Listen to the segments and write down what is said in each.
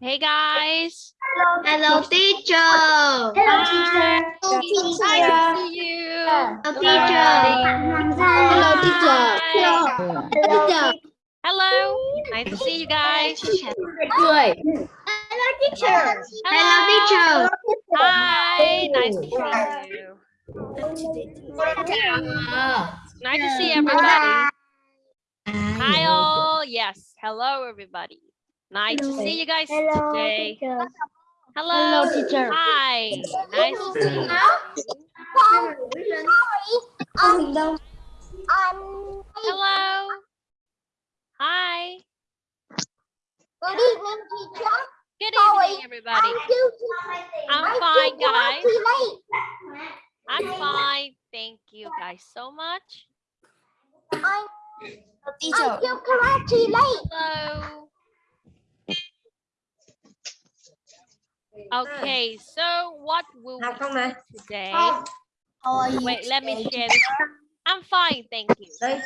Hey guys. Hello teacher. Hello teacher. Nice to see you. Hello teacher. Hello teacher. Hi. Teacher. Hello. Nice to see you guys. Cười. Hello teacher. Hello teacher. Hi. Nice to see you. Nice to see everybody. Hi all. Yes. Hello everybody. Nice to see you guys today. Hello. Hello, teacher. Hi. Nice to see you. Hello. Hi. Good evening, teacher. Good How are evening, everybody. I'm fine, guys. I'm fine. Thank you guys so much. I'm Teacher. still karate late. Hello. Okay, so what will Học we do today? How are you? Wait, let me share this. I'm fine, thank you. Đây.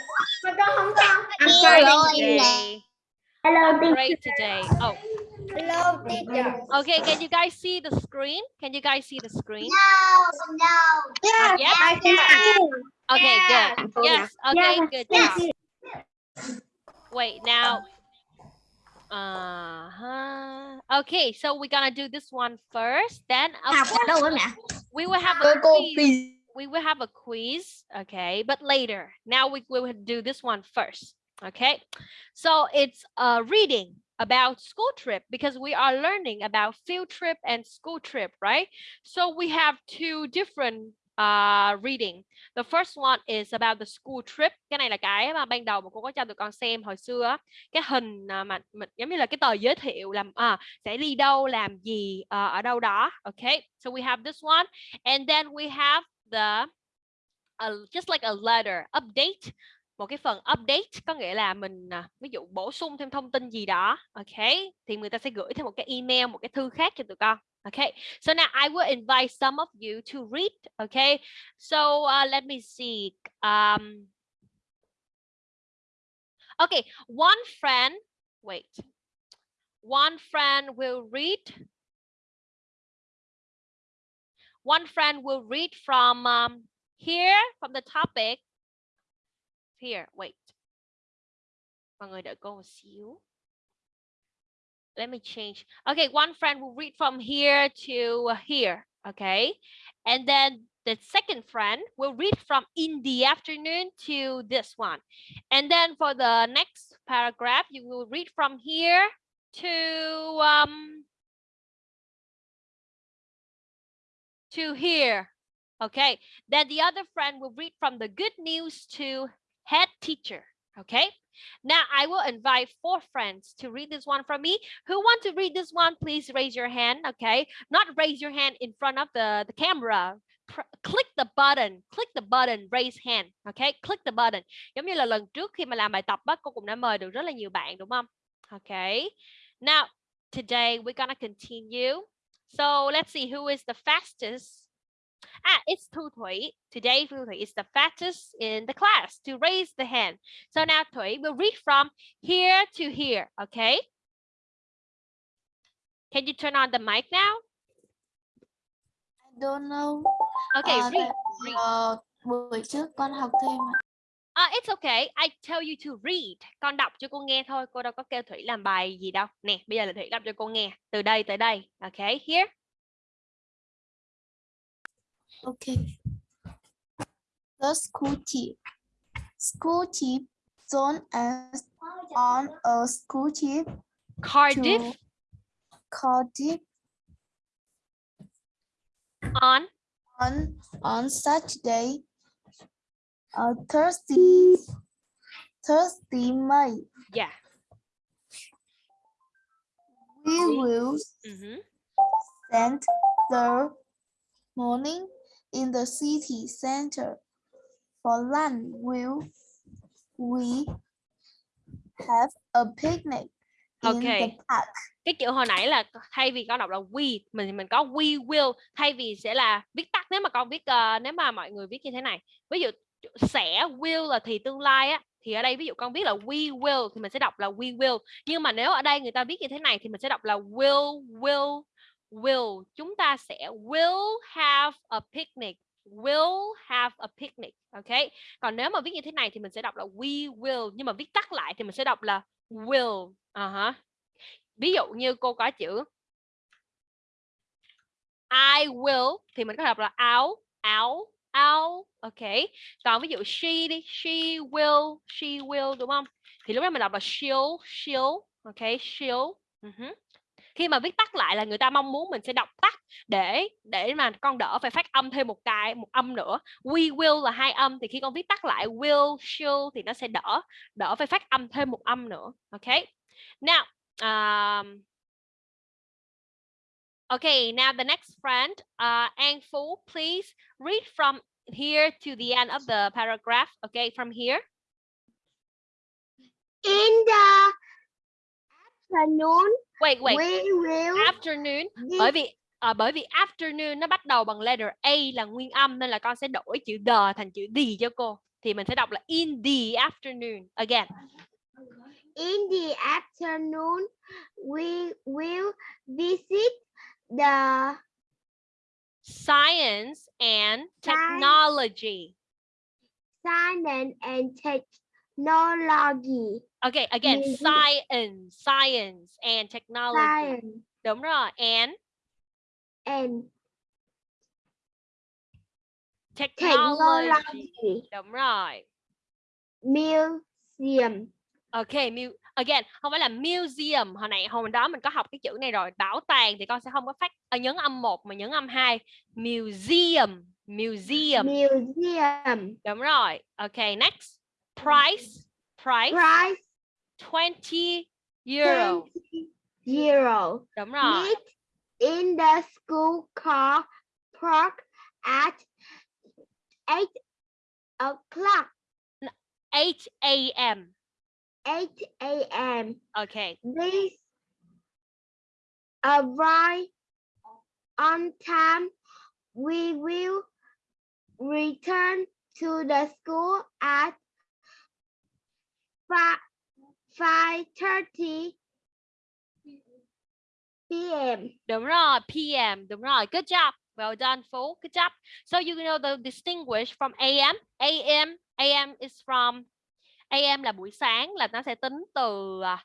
I'm I'm sorry. great today. Hello, I'm great today. Oh, Hello, teacher. okay. Can you guys see the screen? Can you guys see the screen? No, no. Not yet? I can. Okay, good. Yes, okay, good job. Wait, now. Uh huh. Okay, so we're gonna do this one first. Then, of course, đâu ấy mẹ? we will have a quiz. We will have a quiz, okay, but later. Now we will do this one first, okay? So it's a reading about school trip because we are learning about field trip and school trip, right? So we have two different uh, reading. The first one is about the school trip. Cái này là cái mà ban đầu mà cô có cho tụi con xem hồi xưa. Cái hình à, mà, mà mình giống như là cái tờ giới thiệu làm à sẽ đi đâu làm gì uh, ở đâu đó. Okay. So we have this one and then we have the uh, just like a letter update một cái phần update có nghĩa là mình ví dụ bổ sung thêm thông tin gì đó ok thì người ta sẽ gửi thêm một cái email một cái thư khác cho tụi con okay so now I will invite some of you to read okay? So uh, let me see um okay one friend wait one friend will read. One friend will read from um, here from the topic. Here wait. mọi người đợi cô một xíu. Let me change. Okay one friend will read from here to here okay? And then the second friend will read from in the afternoon to this one. And then for the next paragraph you will read from here to um to here okay? Then the other friend will read from the good news to head teacher okay now, i will invite four friends to read this one from me. Who want to read this one? Please raise your hand, okay? Not raise your hand in front of the the camera. Pr- click the button, click the button, raise hand, okay? Click the button. Giống như là lần trước khi mà làm bài tập á, cô cũng đã mời được rất là nhiều bạn, đúng không? Okay. Now, today we're gonna continue. So, let's see who is the fastest Ah, it's Thu Thủy. Today, Thu Thủy is the fastest in the class to raise the hand. So now Thủy will read from here to here, okay? Can you turn on the mic now? I don't know. Okay, Ờ, read. read. ờ, buổi trước con học thêm ạ. Ah, it's okay. I tell you to read. Con đọc cho cô nghe thôi. Cô đâu có kêu Thủy làm bài gì đâu. Nè, bây giờ là Thủy đọc cho cô nghe. Từ đây tới đây. Okay, here. Okay. The school trip. School trip. John is on a school trip Cardiff Cardiff on on on Saturday. Uh, Thursday. Thursday, May. yeah. We will mm -hmm. spend the morning in the city center. For lunch, will we have a picnic in Okay. the park? cái chữ hồi nãy là thay vì con đọc là we mình mình có we will thay vì sẽ là viết tắt nếu mà con viết ờ, nếu mà mọi người viết như thế này ví dụ sẽ will là thì tương lai á thì ở đây ví dụ con viết là we will thì mình sẽ đọc là we will nhưng mà nếu ở đây người ta viết như thế này thì mình sẽ đọc là will will will, chúng ta sẽ will have a picnic, will have a picnic, ok? Còn nếu mà viết như thế này thì mình sẽ đọc là we will, nhưng mà viết tắt lại thì mình sẽ đọc là will uh -huh. ví dụ như cô có chữ, I will thì mình có đọc là áo áo áo, ok? Còn ví dụ she đi, she will she will, đúng không? Thì lúc đó mình đọc là she'll she'll, ok? She'll uh -huh khi mà viết tắt lại là người ta mong muốn mình sẽ đọc tắt để để mà con đỡ phải phát âm thêm một cái một âm nữa we will là hai âm thì khi con viết tắt lại will should thì nó sẽ đỡ đỡ phải phát âm thêm một âm nữa ok now um, Okay, now the next friend, uh, An Phu, please read from here to the end of the paragraph. Okay, from here. In the afternoon, Wait, wait. we will Afternoon. Bởi vì à, bởi vì afternoon nó bắt đầu bằng letter A là nguyên âm nên là con sẽ đổi chữ the thành chữ the cho cô. Thì mình sẽ đọc là in the afternoon. Again. in the afternoon, we will visit the Science and technology. science and technology. Okay, again, science, science and technology. Science Đúng rồi. And and technology. technology. Đúng rồi. Museum. Ok, mu again, không phải là museum. Hồi nãy hồi đó mình có học cái chữ này rồi. Bảo tàng thì con sẽ không có phát ờ, nhấn âm 1 mà nhấn âm 2. Museum, museum. Museum. Đúng rồi. Ok, next. Price, price, Price 20 euro. 20 euro. Đúng rồi. Meet in the school car park at 8 o'clock. 8 a.m. 8 a.m. Ok. Please arrive on time. We will return to the school at 5:30 p.m. Đúng rồi, PM, đúng rồi. Good job. Well done, Phú. Good job. So you know the distinguish from AM. AM, AM is from AM là buổi sáng là nó sẽ tính từ à,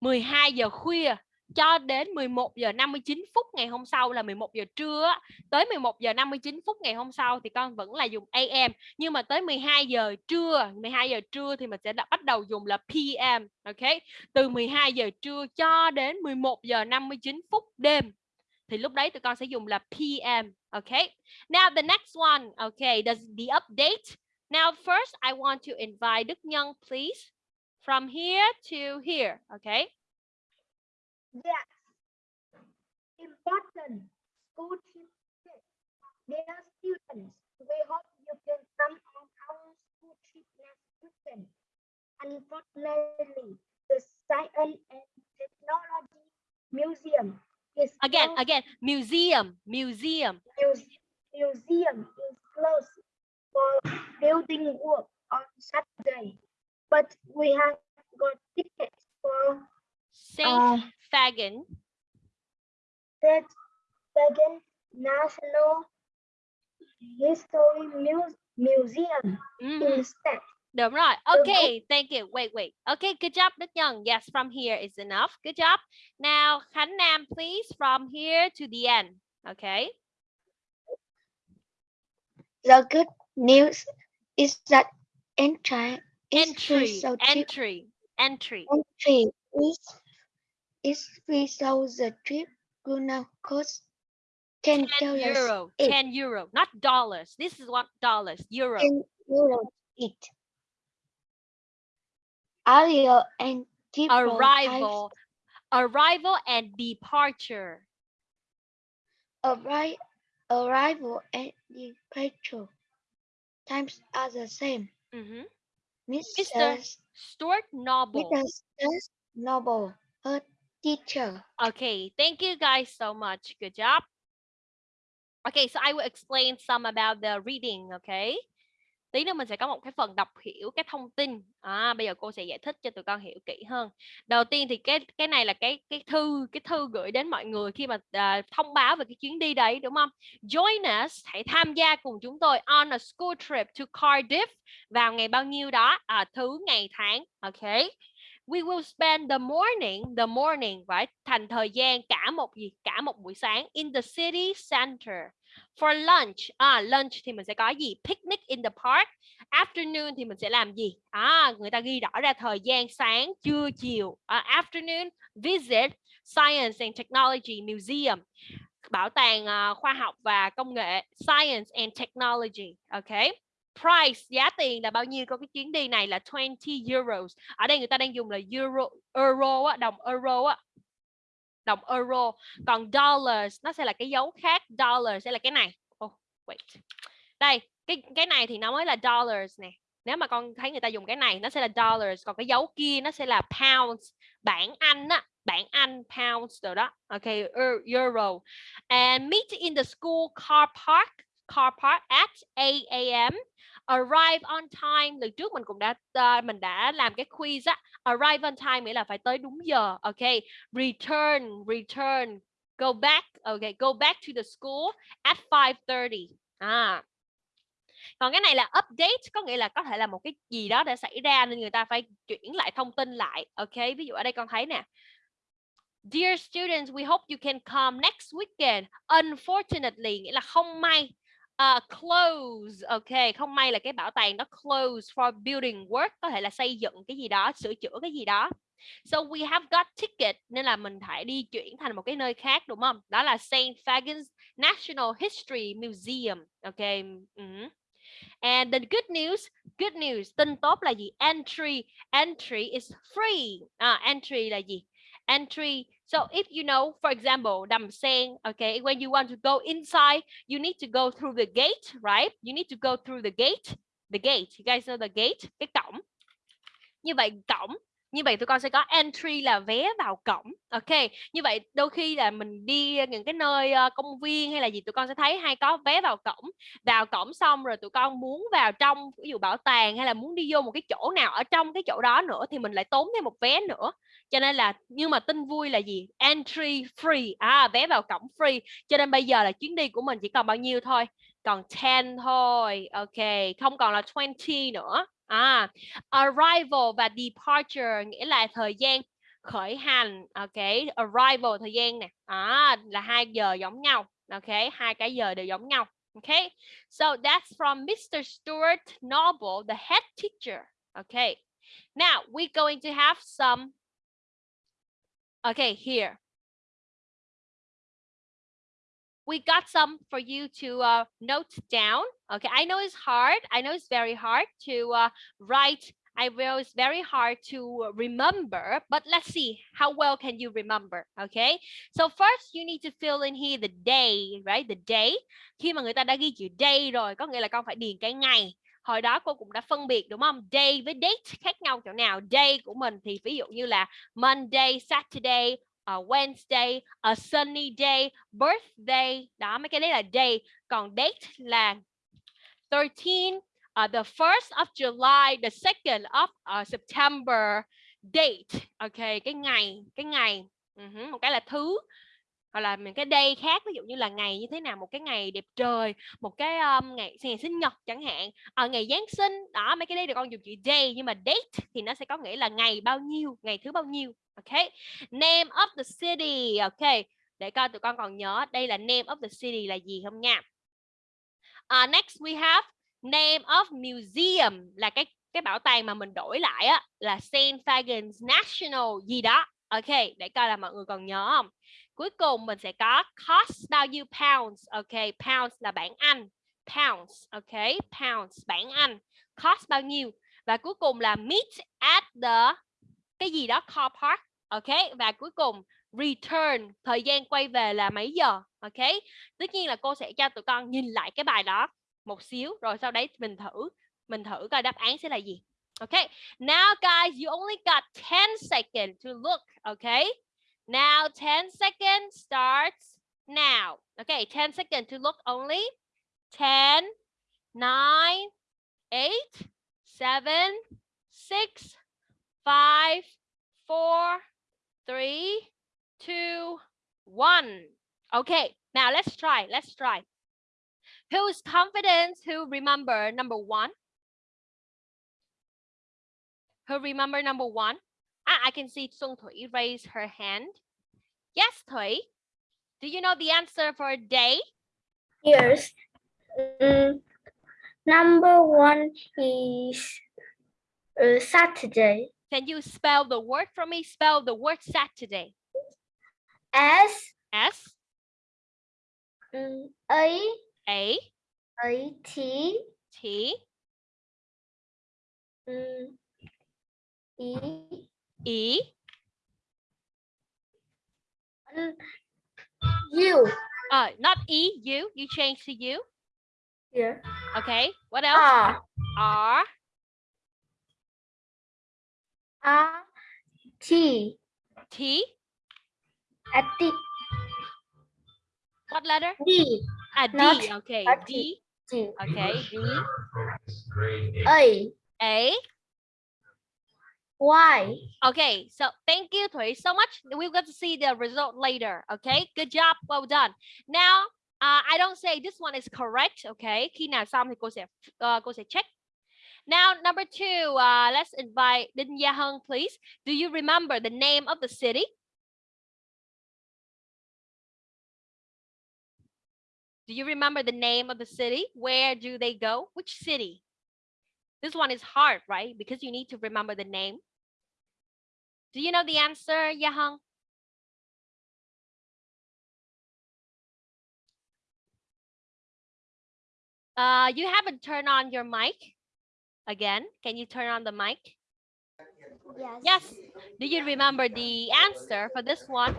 12 giờ khuya cho đến 11 giờ 59 phút ngày hôm sau là 11 giờ trưa tới 11 giờ 59 phút ngày hôm sau thì con vẫn là dùng AM nhưng mà tới 12 giờ trưa 12 giờ trưa thì mình sẽ đã bắt đầu dùng là PM ok? Từ 12 giờ trưa cho đến 11 giờ 59 phút đêm, thì lúc đấy tụi con sẽ dùng là PM ok? Now the next one, OK does the update. Now first I want to invite Đức Nhân, please, from here to here okay Yes. Important school trip. Dear students, we hope you can come on our school trip next weekend. Unfortunately, the Science and Technology Museum is again closed. again museum museum Muse- museum is closed for building work on Saturday, but we have got tickets for Saint uh, That Second National History Muse- Museum Mhm. instead. Đúng rồi. Okay, thank you. Wait, wait. Okay, good job, Đức Nhân. Yes, from here is enough. Good job. Now, Khánh Nam, please, from here to the end. Okay. The good news is that entry is Entry, so entry, entry. entry is is so the trip gonna cost ten 10 dollars. euro, 10 euro, not dollars. This is what dollars, euro. Euros each. Arrival and depot times Arrival, arrival and departure. arri- arrival and departure times are the same. Mhm. Mr. Stuart Noble. Mr. Stuart Noble, her teacher. Okay, thank you guys so much. Good job. Okay, so I will explain some about the reading, okay? tí nữa mình sẽ có một cái phần đọc hiểu cái thông tin à, bây giờ cô sẽ giải thích cho tụi con hiểu kỹ hơn đầu tiên thì cái cái này là cái cái thư cái thư gửi đến mọi người khi mà uh, thông báo về cái chuyến đi đấy đúng không join us hãy tham gia cùng chúng tôi on a school trip to Cardiff vào ngày bao nhiêu đó à, thứ ngày tháng Okay we will spend the morning the morning right? thành thời gian cả một gì cả một buổi sáng in the city center for lunch. À lunch thì mình sẽ có gì? Picnic in the park. Afternoon thì mình sẽ làm gì? À người ta ghi rõ ra thời gian sáng trưa chiều. À, afternoon visit science and technology museum. Bảo tàng uh, khoa học và công nghệ science and technology Okay price giá tiền là bao nhiêu? Của cái chuyến đi này là 20 euros. Ở đây người ta đang dùng là euro euro á, đồng euro á. Đồng euro. Còn dollars nó sẽ là cái dấu khác. Dollar sẽ là cái này. Oh, wait. Đây cái cái này thì nó mới là dollars nè. Nếu mà con thấy người ta dùng cái này nó sẽ là dollars. Còn cái dấu kia nó sẽ là pounds. Bảng Anh á bảng Anh pounds rồi đó. Ok euro. And meet in the school car park car park at 8 a.m arrive on time. Lần trước mình cũng đã uh, mình đã làm cái quiz á arrive on time nghĩa là phải tới đúng giờ ok? Return return go back okay go back to the school at 5:30 à. Còn cái này là update có nghĩa là có thể là một cái gì đó đã xảy ra nên người ta phải chuyển lại thông tin lại ok? Ví dụ ở đây con thấy nè. Dear students, we hope you can come next weekend. Unfortunately, nghĩa là không may uh, close ok không may là cái bảo tàng đó close for building work có thể là xây dựng cái gì đó sửa chữa cái gì đó so we have got ticket nên là mình phải đi chuyển thành một cái nơi khác đúng không đó là Saint Fagans National History Museum ok uh -huh. And the good news, good news, tin tốt là gì? Entry, entry is free. À, entry là gì? Entry So if you know, for example, I'm saying, okay, when you want to go inside, you need to go through the gate, right? You need to go through the gate, the gate. You guys know the gate, cái cổng. Như vậy cổng như vậy tụi con sẽ có entry là vé vào cổng, ok? Như vậy đôi khi là mình đi những cái nơi ờ, công viên hay là gì, tụi con sẽ thấy hay có vé vào cổng. Vào cổng xong rồi tụi con muốn vào trong, ví dụ bảo tàng hay là muốn đi vô một cái chỗ nào ở trong cái chỗ đó nữa thì mình lại tốn thêm một vé nữa. Cho nên là nhưng mà tin vui là gì? Entry free à vé vào cổng free. Cho nên bây giờ là chuyến đi của mình chỉ còn bao nhiêu thôi? Còn 10 thôi, ok, không còn là 20 nữa à arrival và departure nghĩa là thời gian khởi hành. Ok arrival thời gian nè. À, là hai giờ giống nhau. Ok hai cái giờ đều giống nhau. Ok, so that's from Mr. Stuart Noble the head teacher. Ok, now we're going to have some. Okay here we got some for you to uh, note down. Okay, I know it's hard. I know it's very hard to uh, write. I know it's very hard to remember, but let's see how well can you remember. Okay, so first you need to fill in here the day, right? The day. Khi mà người ta đã ghi chữ day rồi, có nghĩa là con phải điền cái ngày. Hồi đó cô cũng đã phân biệt đúng không? Day với date khác nhau chỗ nào? Day của mình thì ví dụ như là Monday, Saturday, a Wednesday, a sunny day, birthday. Đó mấy cái đấy là day. Còn date là 13, uh, ờ, the first of July, the second of uh, September, date. Ok, cái ngày, cái ngày. Ừ uh -huh. Một cái là thứ hoặc là những cái day khác ví dụ như là ngày như thế nào một cái ngày đẹp trời một cái um, ngày ngày sinh nhật chẳng hạn ở ngày giáng sinh đó mấy cái đấy được con dùng chữ day nhưng mà date thì nó sẽ có nghĩa là ngày bao nhiêu ngày thứ bao nhiêu ok? Name of the city ok. Để coi tụi con còn nhớ đây là name of the city là gì không nha. Uh, next we have name of museum là cái cái bảo tàng mà mình đổi lại á là Saint Fagans National gì đó. Ok để coi là mọi người còn nhớ không? Cuối cùng mình sẽ có cost bao nhiêu pounds, ok? Pounds là bảng Anh. Pounds, ok? Pounds, bảng Anh. Cost bao nhiêu? Và cuối cùng là meet at the, cái gì đó, car park, ok? Và cuối cùng, return, thời gian quay về là mấy giờ, ok? Tất nhiên là cô sẽ cho tụi con nhìn lại cái bài đó một xíu, rồi sau đấy mình thử mình thử coi đáp án sẽ là gì okay now, guys, you only got 10 seconds to look okay Now 10 seconds starts now. Okay, 10 seconds to look only. 10, 9, eight, seven, six, five, four, three, two, one. Okay, now let's try. Let's try. Who is confident? Who remember number one? Who remember number one? Ah, I can see Sung Thui raise her hand. Yes, Thui. Do you know the answer for day? Yes. Mm, number one is uh, Saturday. Can you spell the word for me? Spell the word Saturday. S S mm, A A A T T mm, E E N U. uh not E U. You change to U. Yeah. Okay. What else? R R R T T A T what letter? D A D. Not Okay. a D. D Okay. D A A. Y. Okay, so thank you Thủy so much. We're going to see the result later. Okay, good job, well done. Now, uh, I don't say this one is correct. Okay, khi nào xong thì cô sẽ uh, cô sẽ check. Now, number two, uh, let's invite Đinh Gia Hân, please. Do you remember the name of the city? Do you remember the name of the city? Where do they go? Which city? This one is hard, right? Because you need to remember the name. Do you know the answer, Yahang? Uh, you haven't turned on your mic again. Can you turn on the mic? Yes. Yes. Do you remember the answer for this one?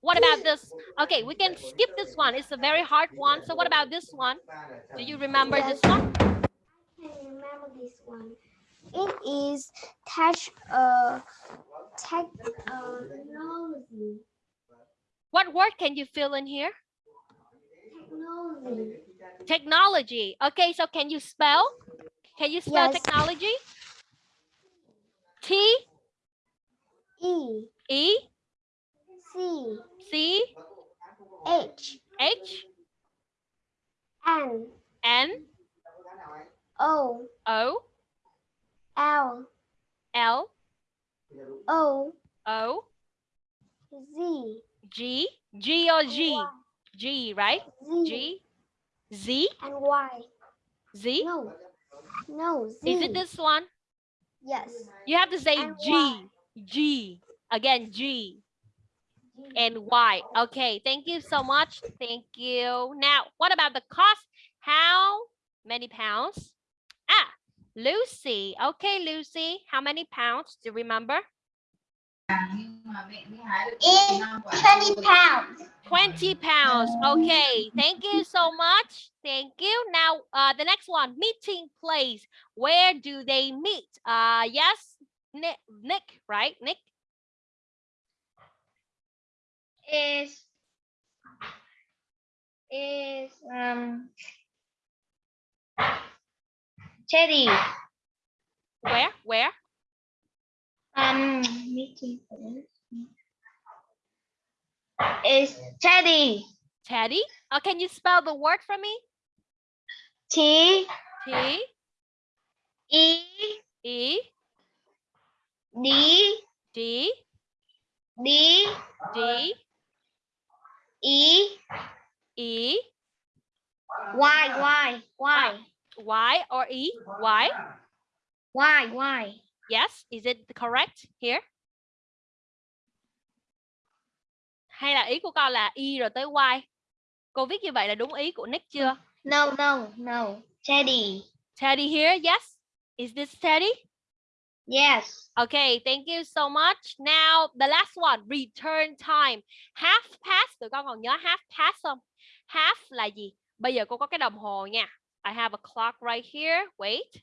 What about this? Okay, we can skip this one. It's a very hard one. So what about this one? Do you remember this one? I can remember this one. It is touch uh tech uh technology. What word can you fill in here? Technology. Technology. Okay, so can you spell? Can you spell Yes. technology? T E E C C H H N N O O L. L. O. O. Z. G. G or G? Y. G right? Z. G. Z? And Y. Z? No. No. Z. is it this one? Yes. you have to say And G. Y. G. Again G. And Y. Okay thank you so much. Thank you. Now what about the cost? How many pounds? Ah Lucy okay Lucy how many pounds do you remember It's twenty pounds. 20 pounds. Okay, thank you so much. Thank you. Now, uh, the next one, meeting place. Where do they meet? Uh, yes, Nick, Nick, right? Nick. Is is um Teddy. Where? Where? Um meeting is Teddy. Teddy. Oh, can you spell the word for me? T T E E D D D D E E Y Y Y Y or E Y. Y Y. Yes, is it correct here? Hay là ý của con là Y rồi tới Y? Cô viết như vậy là đúng ý của Nick chưa? No no no. Teddy. Teddy here, yes. Is this Teddy? Yes. Okay, thank you so much. Now, the last one, return time. Half past, tụi con còn nhớ half past không? Half là gì? Bây giờ cô có cái đồng hồ nha. I have a clock right here. Wait.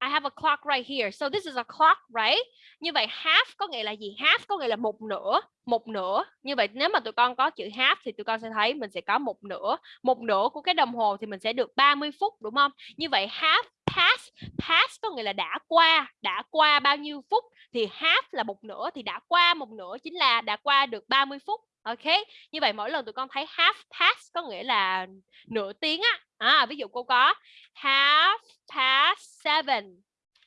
I have a clock right here. So this is a clock, right? Như vậy half có nghĩa là gì? Half có nghĩa là một nửa, một nửa. Như vậy nếu mà tụi con có chữ half thì tụi con sẽ thấy mình sẽ có một nửa. Một nửa của cái đồng hồ thì mình sẽ được 30 phút đúng không? Như vậy half past, past có nghĩa là đã qua, đã qua bao nhiêu phút thì half là một nửa thì đã qua một nửa chính là đã qua được 30 phút. Ok, như vậy mỗi lần tụi con thấy half past có nghĩa là nửa tiếng á. À, ví dụ cô có half past seven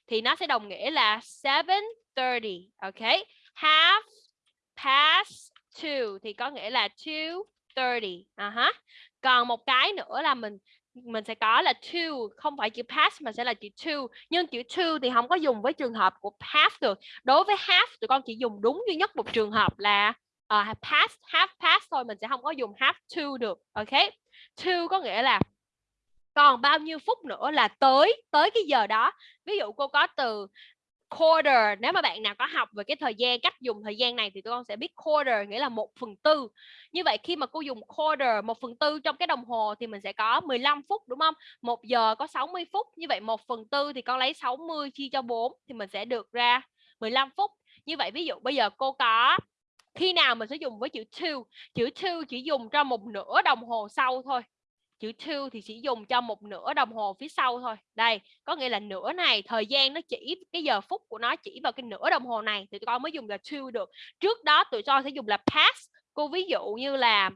thì nó sẽ đồng nghĩa là 7:30. Ok, half past two thì có nghĩa là 2:30. À uh -huh. Còn một cái nữa là mình mình sẽ có là two không phải chữ past mà sẽ là chữ two nhưng chữ two thì không có dùng với trường hợp của half được đối với half tụi con chỉ dùng đúng duy nhất một trường hợp là Ờ, uh, past half past thôi mình sẽ không có dùng half to được ok? To có nghĩa là còn bao nhiêu phút nữa là tới tới cái giờ đó. Ví dụ cô có từ quarter nếu mà bạn nào có học về cái thời gian cách dùng thời gian này thì tụi con sẽ biết quarter nghĩa là một phần tư. Như vậy khi mà cô dùng quarter một phần tư trong cái đồng hồ thì mình sẽ có 15 phút đúng không? Một giờ có 60 phút như vậy một phần tư thì con lấy 60 chia cho 4 thì mình sẽ được ra 15 phút. Như vậy ví dụ bây giờ cô có khi nào mình sẽ dùng với chữ to? Chữ to chỉ dùng cho một nửa đồng hồ sau thôi. Chữ to thì chỉ dùng cho một nửa đồng hồ phía sau thôi. Đây, có nghĩa là nửa này, thời gian nó chỉ, cái giờ phút của nó chỉ vào cái nửa đồng hồ này thì tụi con mới dùng là to được. Trước đó tụi con sẽ dùng là past. Cô ví dụ như là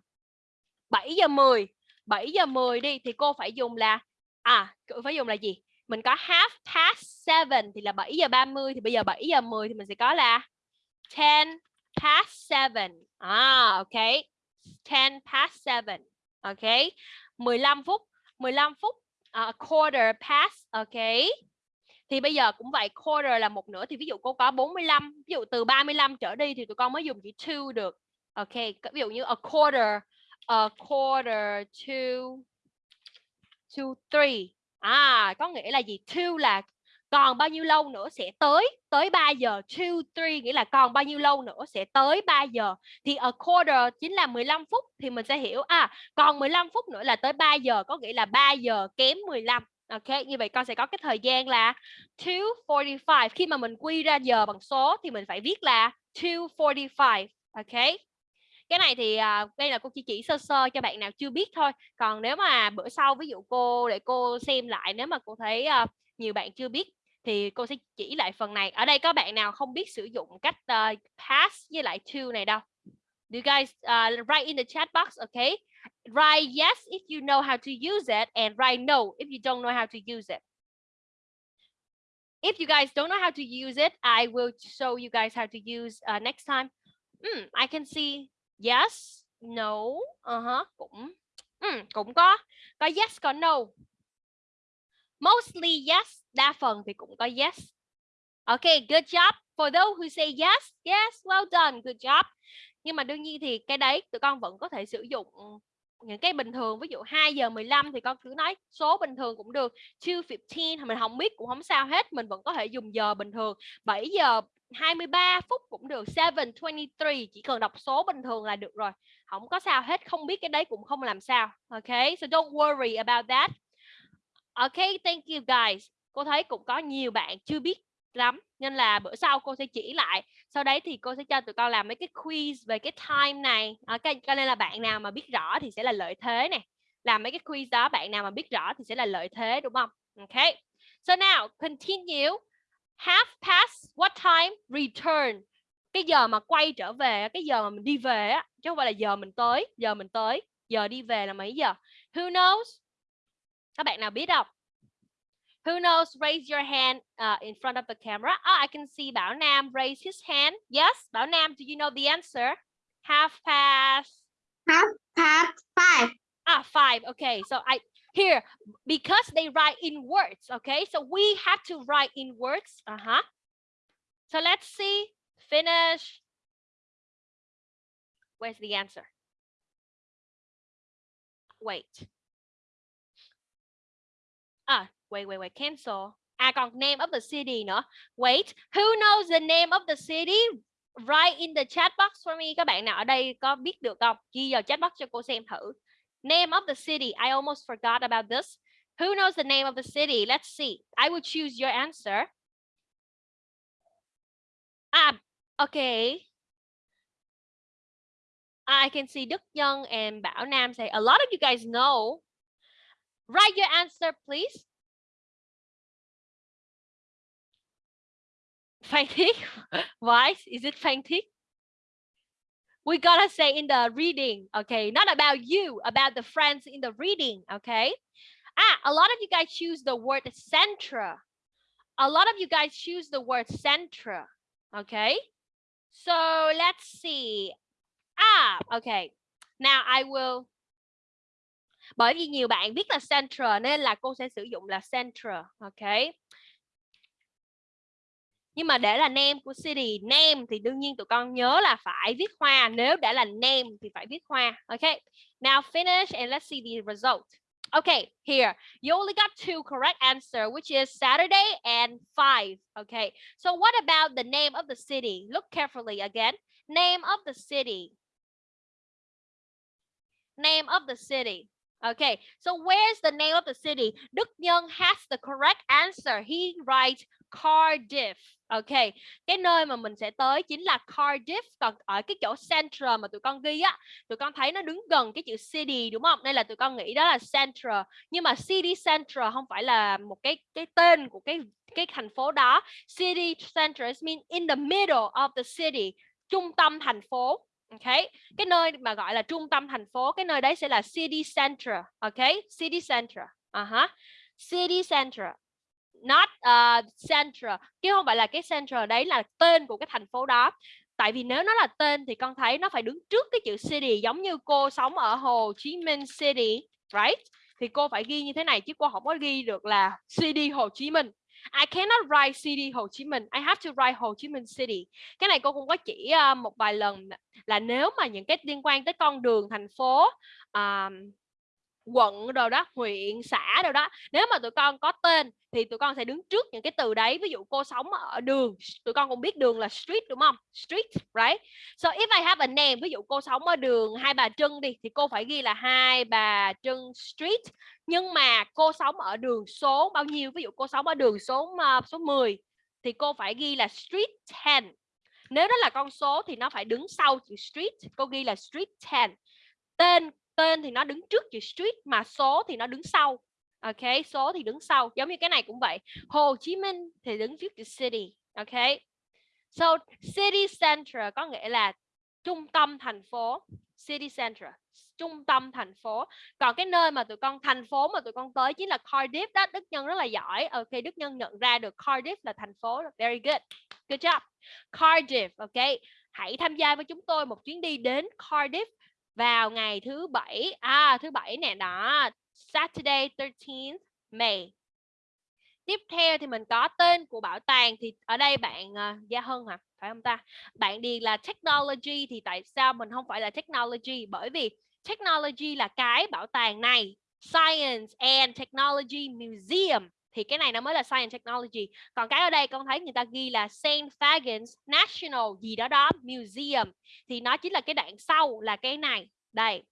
7 giờ 10 7 giờ 10 đi thì cô phải dùng là à cô phải dùng là gì? Mình có half past 7 thì là 7 giờ 30 thì bây giờ 7 giờ 10 thì mình sẽ có là 10 past seven. à ok. 10 past seven. ok. 15 phút. 15 phút uh, quarter past ok. Thì bây giờ cũng vậy quarter là một nửa thì ví dụ cô có 45 ví dụ từ 35 trở đi thì tụi con mới dùng chữ to được. Ok ví dụ như a quarter a quarter to to three. À có nghĩa là gì? Two là còn bao nhiêu lâu nữa sẽ tới tới 3 giờ two three nghĩa là còn bao nhiêu lâu nữa sẽ tới 3 giờ. Thì a quarter chính là 15 phút thì mình sẽ hiểu à còn 15 phút nữa là tới 3 giờ có nghĩa là 3 giờ kém 15 Ok, như vậy con sẽ có cái thời gian là 2.45 Khi mà mình quy ra giờ bằng số thì mình phải viết là 2.45 Ok? Cái này thì à, đây là cô chỉ chỉ sơ sơ cho bạn nào chưa biết thôi. Còn nếu mà bữa sau ví dụ cô để cô xem lại nếu mà cô thấy uh, nhiều bạn chưa biết thì cô sẽ chỉ lại phần này. Ở đây có bạn nào không biết sử dụng cách uh, pass với lại to này đâu? Do you guys uh, write in the chat box okay write yes if you know how to use it and write no if you don't know how to use it. If you guys don't know how to use it I will show you guys how to use uh, next time. Mm, I can see yes no uh -huh. cũng mm, cũng có. Có yes có no mostly yes, đa phần thì cũng có yes. Okay good job. For those who say yes yes, well done, good job. Nhưng mà đương nhiên thì cái đấy tụi con vẫn có thể sử dụng những cái bình thường, ví dụ 2 giờ 15 thì con cứ nói số bình thường cũng được 2.15 thì mình không biết cũng không sao hết, mình vẫn có thể dùng giờ bình thường. 7 giờ 23 phút cũng được 7.23 chỉ cần đọc số bình thường là được rồi, không có sao hết, không biết cái đấy cũng không làm sao. Ok, so don't worry about that ok, thank you, guys. Cô thấy cũng có nhiều bạn chưa biết lắm, nên là bữa sau cô sẽ chỉ lại. Sau đấy thì cô sẽ cho tụi con làm mấy cái quiz về cái time này. Ok, cho nên là bạn nào mà biết rõ thì sẽ là lợi thế này làm mấy cái quiz đó, bạn nào mà biết rõ thì sẽ là lợi thế, đúng không? Ok. So now, continue. Half past, what time? Return. Cái giờ mà quay trở về, cái giờ mà mình đi về á, chứ không phải là giờ mình tới, giờ mình tới, giờ đi về là mấy giờ? Who knows? Các bạn nào biết không Who knows? Raise your hand uh, in front of the camera. Oh, I can see Bảo Nam raise his hand. Yes, Bảo Nam, do you know the answer? Half past. Half past five. Ah, five. Okay, so I here because they write in words. Okay, so we have to write in words. Uh huh. So let's see. Finish. Where's the answer? Wait. Wait, wait, wait, cancel. À còn name of the city nữa. Wait, who knows the name of the city? Write in the chat box for me. Các bạn nào ở đây có biết được không? Ghi vào chat box cho cô xem thử. Name of the city. I almost forgot about this. Who knows the name of the city? Let's see. I will choose your answer. Ah, okay. I can see Đức Nhân and Bảo Nam say a lot of you guys know. Write your answer, please. Phan Thiết. Why is it Phan Thiết? We gotta say in the reading, okay? Not about you, about the friends in the reading, okay? Ah, a lot of you guys choose the word centra. A lot of you guys choose the word centra, okay? So let's see. Ah, okay. Now I will bởi vì nhiều bạn biết là central nên là cô sẽ sử dụng là central okay? Nhưng mà để là name của city name thì đương nhiên tụi con nhớ là phải viết hoa nếu đã là name thì phải viết hoa ok? Now finish and let's see the result. Okay here you only got two correct answer which is Saturday and five okay so what about the name of the city? Look carefully again. Name of the city. Name of the city Okay, so where's the name of the city? Đức Nhân has the correct answer. He writes Cardiff. Ok, cái nơi mà mình sẽ tới chính là Cardiff. Còn ở cái chỗ Central mà tụi con ghi á, tụi con thấy nó đứng gần cái chữ city đúng không? Nên là tụi con nghĩ đó là Central. Nhưng mà City Central không phải là một cái cái tên của cái cái thành phố đó. City Central mean in the middle of the city, trung tâm thành phố. Ok, cái nơi mà gọi là trung tâm thành phố, cái nơi đấy sẽ là city center. Ok, city center. Uh à -huh. City center not uh, central. Chứ không phải là cái central đấy là tên của cái thành phố đó. Tại vì nếu nó là tên thì con thấy nó phải đứng trước cái chữ city giống như cô sống ở Hồ Chí Minh City right? Thì cô phải ghi như thế này chứ cô không có ghi được là city Hồ Chí Minh. I cannot write city Hồ Chí Minh. I have to write Hồ Chí Minh City. Cái này cô cũng có chỉ uh, một vài lần là nếu mà những cái liên quan tới con đường thành phố um, quận rồi đó huyện xã rồi đó. Nếu mà tụi con có tên thì tụi con sẽ đứng trước những cái từ đấy. Ví dụ cô sống ở đường tụi con cũng biết đường là street đúng không? Street right? So if I have a name ví dụ cô sống ở đường hai bà trưng đi thì cô phải ghi là hai bà trưng street. Nhưng mà cô sống ở đường số bao nhiêu? Ví dụ cô sống ở đường số uh, số 10 thì cô phải ghi là street 10 nếu đó là con số thì nó phải đứng sau chữ street. Cô ghi là street 10 tên tên thì nó đứng trước chữ street mà số thì nó đứng sau. Ok, số thì đứng sau, giống như cái này cũng vậy. Hồ Chí Minh thì đứng trước chữ city, ok? So, city center có nghĩa là trung tâm thành phố, city center, trung tâm thành phố. Còn cái nơi mà tụi con, thành phố mà tụi con tới chính là Cardiff đó, Đức Nhân rất là giỏi. Ok, Đức Nhân nhận ra được Cardiff là thành phố very good. Good job. Cardiff, ok? Hãy tham gia với chúng tôi một chuyến đi đến Cardiff vào ngày thứ bảy à thứ bảy nè đó Saturday 13th May. Tiếp theo thì mình có tên của bảo tàng thì ở đây bạn uh, Gia Hân hả? Phải không ta? Bạn điền là technology thì tại sao mình không phải là technology? Bởi vì technology là cái bảo tàng này Science and Technology Museum thì cái này nó mới là Science Technology còn cái ở đây con thấy người ta ghi là Saint Fagans National gì đó đó Museum thì nó chính là cái đoạn sau là cái này đây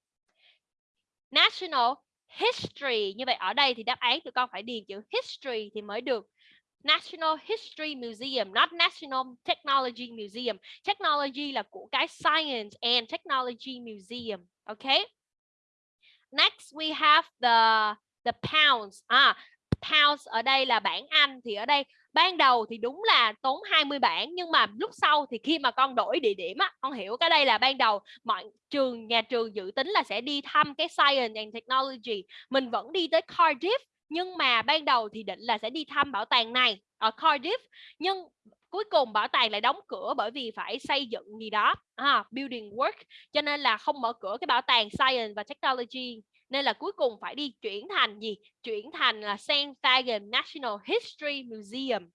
National History như vậy ở đây thì đáp án tụi con phải điền chữ History thì mới được National History Museum, not National Technology Museum. Technology là của cái Science and Technology Museum. Okay. Next we have the the pounds. À, pounds ở đây là bảng Anh thì ở đây ban đầu thì đúng là tốn 20 bảng nhưng mà lúc sau thì khi mà con đổi địa điểm á con hiểu cái đây là ban đầu mọi trường nhà trường dự tính là sẽ đi thăm cái science and technology mình vẫn đi tới Cardiff nhưng mà ban đầu thì định là sẽ đi thăm bảo tàng này ở Cardiff nhưng cuối cùng bảo tàng lại đóng cửa bởi vì phải xây dựng gì đó à, building work cho nên là không mở cửa cái bảo tàng science và technology nên là cuối cùng phải đi chuyển thành gì? Chuyển thành là Saint Fagan National History Museum.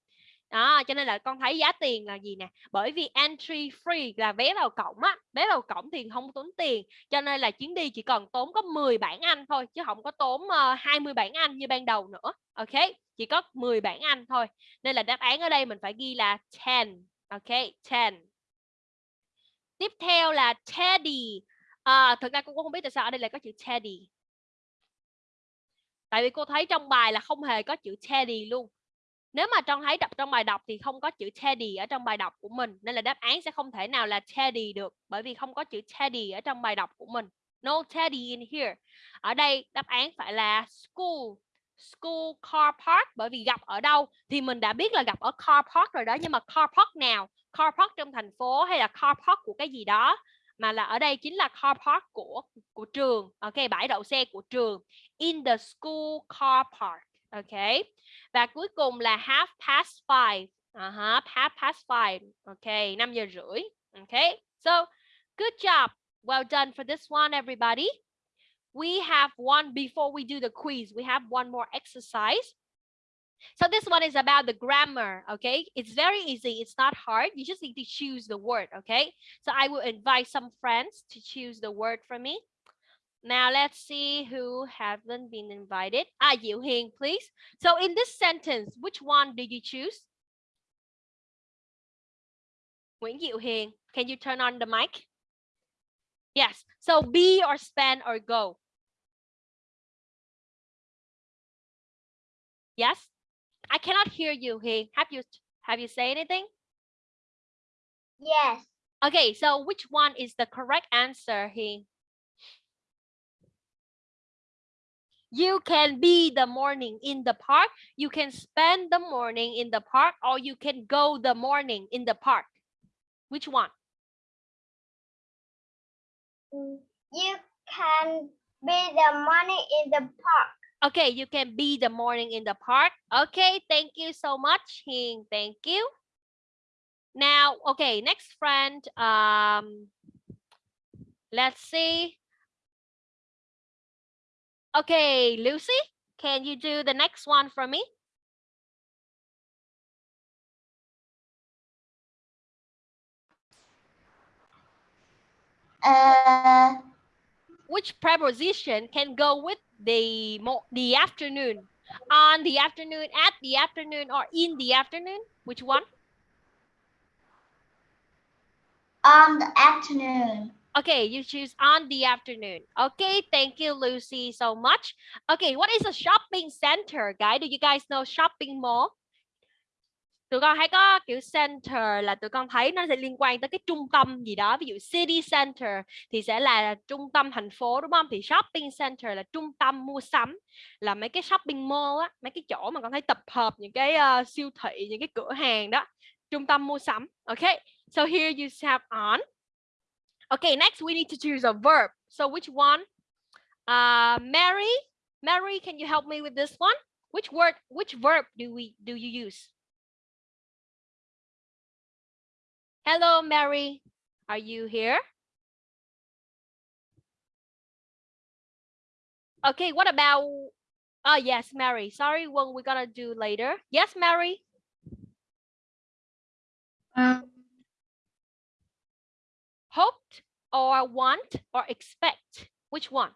Đó cho nên là con thấy giá tiền là gì nè? Bởi vì entry free là vé vào cổng á vé vào cổng thì không tốn tiền cho nên là chuyến đi chỉ còn tốn có 10 bảng Anh thôi chứ không có tốn ờ, uh, 20 bảng Anh như ban đầu nữa ok? Chỉ có 10 bảng Anh thôi. Nên là đáp án ở đây mình phải ghi là 10 ok? 10 tiếp theo là Teddy. À, thực ra con cũng không biết tại sao ở đây lại có chữ Teddy tại vì cô thấy trong bài là không hề có chữ Teddy luôn. Nếu mà trong thấy đọc trong bài đọc thì không có chữ Teddy ở trong bài đọc của mình, nên là đáp án sẽ không thể nào là Teddy được, bởi vì không có chữ Teddy ở trong bài đọc của mình. No Teddy in here. Ở đây đáp án phải là school school car park, bởi vì gặp ở đâu thì mình đã biết là gặp ở car park rồi đó, nhưng mà car park nào? Car park trong thành phố hay là car park của cái gì đó? Mà là ở đây chính là car park của của trường. Ok, bãi đậu xe của trường. In the school car park ok và cuối cùng là half past five uh -huh, half past five ok 5 giờ rưỡi ok so good job. Well done for this one everybody. We have one before we do the quiz. We have one more exercise. So this one is about the grammar okay? It's very easy. It's not hard. You just need to choose the word okay? So i will invite some friends to choose the word for me now let's see who haven't been invited ah Diệu Hiền please so in this sentence which one did you choose Nguyễn Diệu Hiền can you turn on the mic yes so be or spend or go Yes? I cannot hear you, Hiền. Have you have you say anything? Yes. Okay, so which one is the correct answer, Hiền? You can be the morning in the park. You can spend the morning in the park or you can go the morning in the park. Which one? You can be the morning in the park. Okay, you can be the morning in the park. Okay, thank you so much, Hing. Thank you. Now, okay, next friend. Um, let's see. Okay, Lucy, can you do the next one for me? Uh, Which preposition can go with the the afternoon? On the afternoon, at the afternoon, or in the afternoon? Which one? on the afternoon. Okay, you choose on the afternoon. Okay, thank you, Lucy, so much. Okay, what is a shopping center, guys? Do you guys know shopping mall? Tụi con hay có kiểu center là tụi con thấy nó sẽ liên quan tới cái trung tâm gì đó. Ví dụ city center thì sẽ là trung tâm thành phố đúng không? Thì shopping center là trung tâm mua sắm. Là mấy cái shopping mall á, mấy cái chỗ mà con thấy tập hợp những cái uh, siêu thị, những cái cửa hàng đó. Trung tâm mua sắm. Okay, so here you have on. Okay, next we need to choose a verb. So which one? Uh, Mary, Mary, can you help me with this one? Which word, which verb do we do you use? Hello, Mary. Are you here? Okay, what about, oh yes, Mary. Sorry, one we're gonna do later. Yes, Mary. Hoped or want or expect? Which one?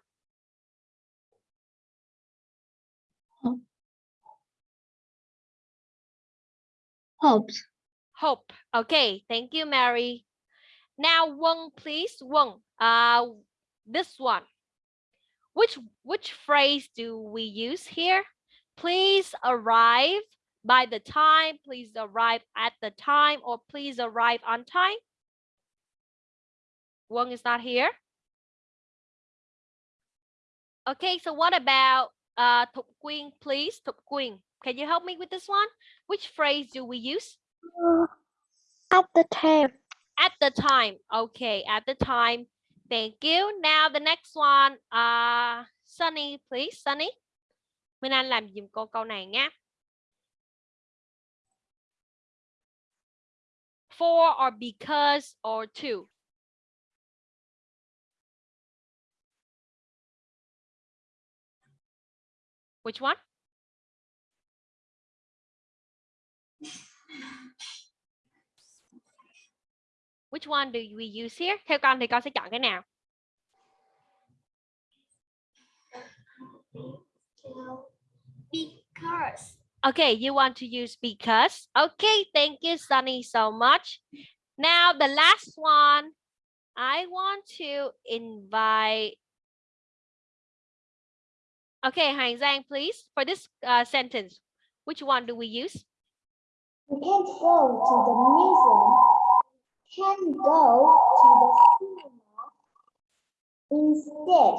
hopes. Hope. Okay, thank you, Mary. Now, Wong, please, Wong, Uh, this one. Which which phrase do we use here? Please arrive by the time. Please arrive at the time, or please arrive on time. One is not here. Okay, so what about uh Thục Quyên, please? Thục Quyên, can you help me with this one? Which phrase do we use? At the time. At the time. Okay, at the time. Thank you. Now the next one, uh, Sunny, please. Sunny. Minh Anh làm dùm cô câu này nhé. For or because or to. Which one? Which one do we use here? Theo con thì con sẽ chọn cái nào? Because. Okay, you want to use because. Okay, thank you, Sunny, so much. Now, the last one, I want to invite Okay, Hoàng Giang, please, for this uh, sentence, which one do we use? We can't go to the museum. Can go to the cinema. Instead,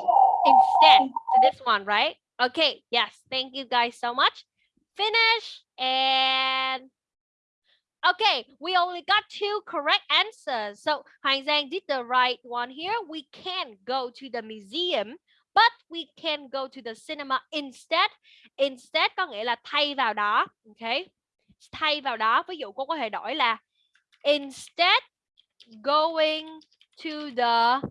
Instead, to this one, right? Okay, yes, thank you guys so much. Finish and okay, we only got two correct answers. So Hoàng Zhang did the right one here. We can go to the museum, but we can go to the cinema instead. Instead có nghĩa là thay vào đó. Okay, thay vào đó. Ví dụ cô có thể đổi là instead going to the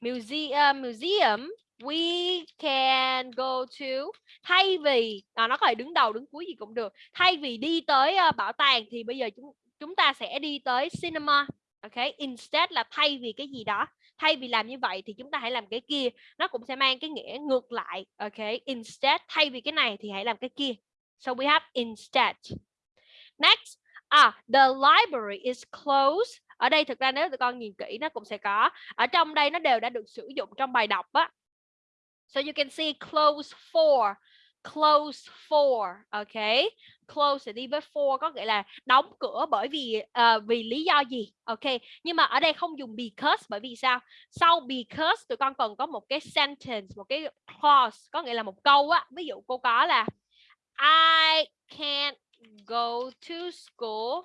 museum museum we can go to thay vì à, nó có thể đứng đầu đứng cuối gì cũng được thay vì đi tới uh, bảo tàng thì bây giờ chúng chúng ta sẽ đi tới cinema ok instead là thay vì cái gì đó thay vì làm như vậy thì chúng ta hãy làm cái kia. Nó cũng sẽ mang cái nghĩa ngược lại, ok? Instead, thay vì cái này thì hãy làm cái kia. So we have instead. Next à the library is closed. Ở đây thực ra nếu tụi con nhìn kỹ nó cũng sẽ có. Ở trong đây nó đều đã được sử dụng trong bài đọc á. So you can see close for close for ok? Close sẽ đi với for có nghĩa là đóng cửa bởi vì uh, vì lý do gì? Ok nhưng mà ở đây không dùng because bởi vì sao? Sau because tụi con cần có một cái sentence một cái clause có nghĩa là một câu á. Ví dụ cô có là I can't go to school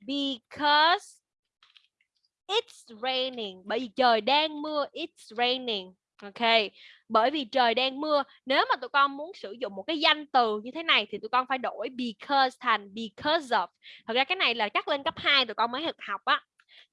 because it's raining. Bởi vì trời đang mưa it's raining. Ok bởi vì trời đang mưa nếu mà tụi con muốn sử dụng một cái danh từ như thế này thì tụi con phải đổi because thành because of. Thật ra cái này là chắc lên cấp 2 tụi con mới học học á.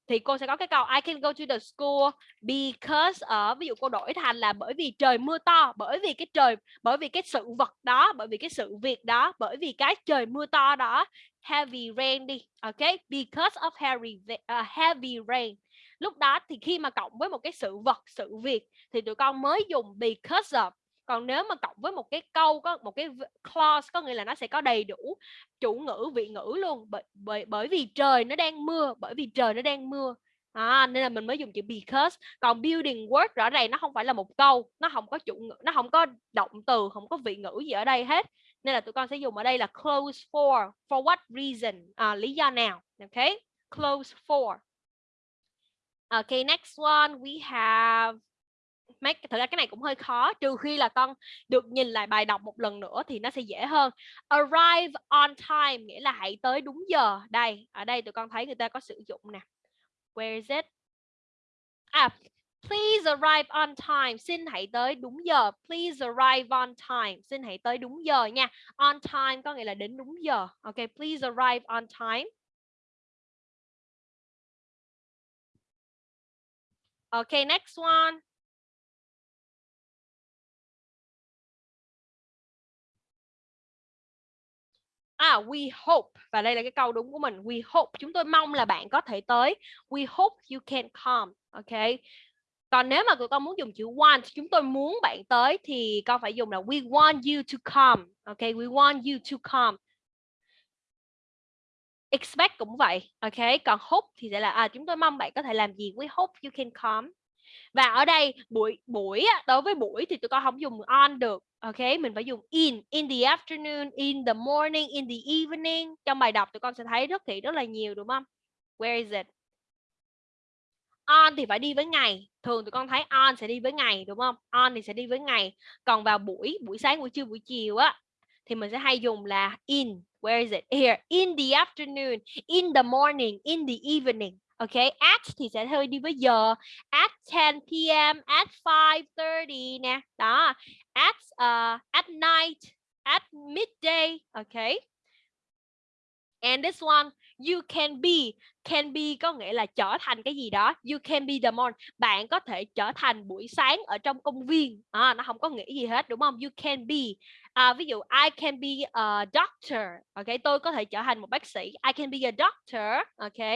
Thì cô sẽ có cái câu I can go to the school because ở ví dụ cô đổi thành là bởi vì trời mưa to bởi vì cái trời bởi vì cái sự vật đó bởi vì cái sự việc đó bởi vì cái trời mưa to đó. Heavy rain đi. Ok? Because of heavy uh, heavy rain lúc đó thì khi mà cộng với một cái sự vật sự việc thì tụi con mới dùng because of. Còn nếu mà cộng với một cái câu có một cái clause có nghĩa là nó sẽ có đầy đủ chủ ngữ vị ngữ luôn bởi bởi bởi vì trời nó đang mưa bởi vì trời nó đang mưa. À, nên là mình mới dùng chữ because. Còn building word rõ ràng nó không phải là một câu nó không có chủ ngữ nó không có động từ không có vị ngữ gì ở đây hết. Nên là tụi con sẽ dùng ở đây là close for for what reason? À, lý do nào? Ok close for okay, next one, we have, mấy thật ra cái này cũng hơi khó, trừ khi là con được nhìn lại bài đọc một lần nữa thì nó sẽ dễ hơn. Arrive on time nghĩa là hãy tới đúng giờ. Đây, ở đây tụi con thấy người ta có sử dụng nè. Where is it? À please arrive on time, xin hãy tới đúng giờ. Please arrive on time, xin hãy tới đúng giờ nha. On time có nghĩa là đến đúng giờ. Ok please arrive on time. Okay, next one. À, we hope và đây là cái câu đúng của mình. We hope chúng tôi mong là bạn có thể tới. We hope you can come. Okay. Còn nếu mà tụi con muốn dùng chữ want, chúng tôi muốn bạn tới thì con phải dùng là we want you to come. Okay, we want you to come. Expect cũng vậy. Ok, còn hope thì sẽ là à chúng tôi mong bạn có thể làm gì. We hope you can come. Và ở đây buổi buổi đối với buổi thì tụi con không dùng on được ok? Mình phải dùng in in the afternoon in the morning in the evening. Trong bài đọc tụi con sẽ thấy rất thị rất là nhiều đúng không? Where is it? On thì phải đi với ngày. Thường tụi con thấy on sẽ đi với ngày đúng không? On thì sẽ đi với ngày. Còn vào buổi buổi sáng buổi trưa buổi chiều á thì mình sẽ hay dùng là in where is it here in the afternoon in the morning in the evening Ok, at thì sẽ hơi đi với giờ. At 10 p.m. At 5:30 nè. Đó. At uh, at night, at midday. Ok. And this one, you can be. Can be có nghĩa là trở thành cái gì đó. You can be the morning. Bạn có thể trở thành buổi sáng ở trong công viên. À, nó không có nghĩa gì hết đúng không? You can be. À, ví dụ I can be a doctor. Ok, tôi có thể trở thành một bác sĩ. I can be a doctor. Ok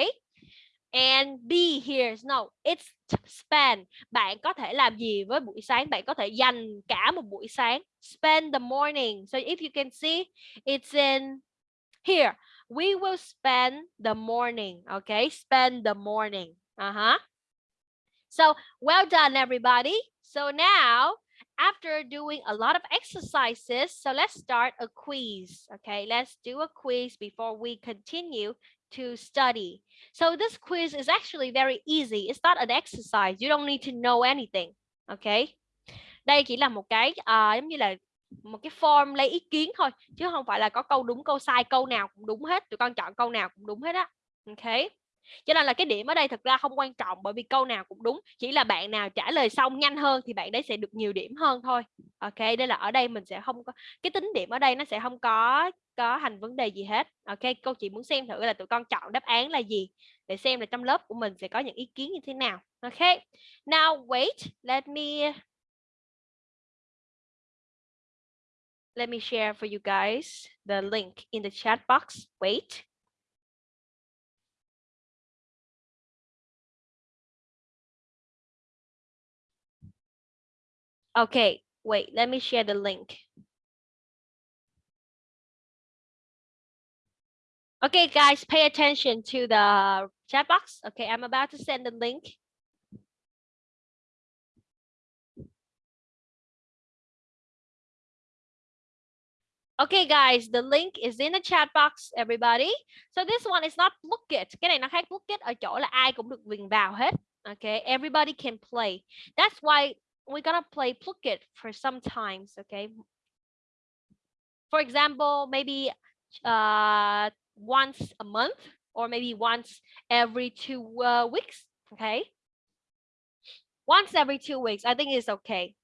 and be here no it's spend bạn có thể làm gì với buổi sáng bạn có thể dành cả một buổi sáng spend the morning so if you can see it's in here we will spend the morning okay spend the morning uh-huh so well done everybody so now after doing a lot of exercises, so let's start a quiz. Okay, let's do a quiz before we continue to study. So this quiz is actually very easy. It's not an exercise. You don't need to know anything. Okay. Đây chỉ là một cái uh, giống như là một cái form lấy ý kiến thôi, chứ không phải là có câu đúng, câu sai, câu nào cũng đúng hết, tụi con chọn câu nào cũng đúng hết á. Ok cho nên là cái điểm ở đây thực ra không quan trọng bởi vì câu nào cũng đúng, chỉ là bạn nào trả lời xong nhanh hơn thì bạn đấy sẽ được nhiều điểm hơn thôi. Ok đây là ở đây mình sẽ không có, cái tính điểm ở đây nó sẽ không có có thành vấn đề gì hết. Ok cô chị muốn xem thử là tụi con chọn đáp án là gì, để xem là trong lớp của mình sẽ có những ý kiến như thế nào. Ok now wait, let me let me share for you guys the link in the chat box wait Okay, wait, let me share the link. Okay, guys, pay attention to the chat box. Okay, I'm about to send the link. Okay, guys, the link is in the chat box, everybody. So this one is not book it. Cái này nó khác book it ở chỗ là ai cũng được quyền vào hết. Okay, everybody can play. That's why we're gonna play Phuket for some times, okay? For example, maybe uh, once a month or maybe once every two uh, weeks, okay? Once every two weeks, I think it's okay.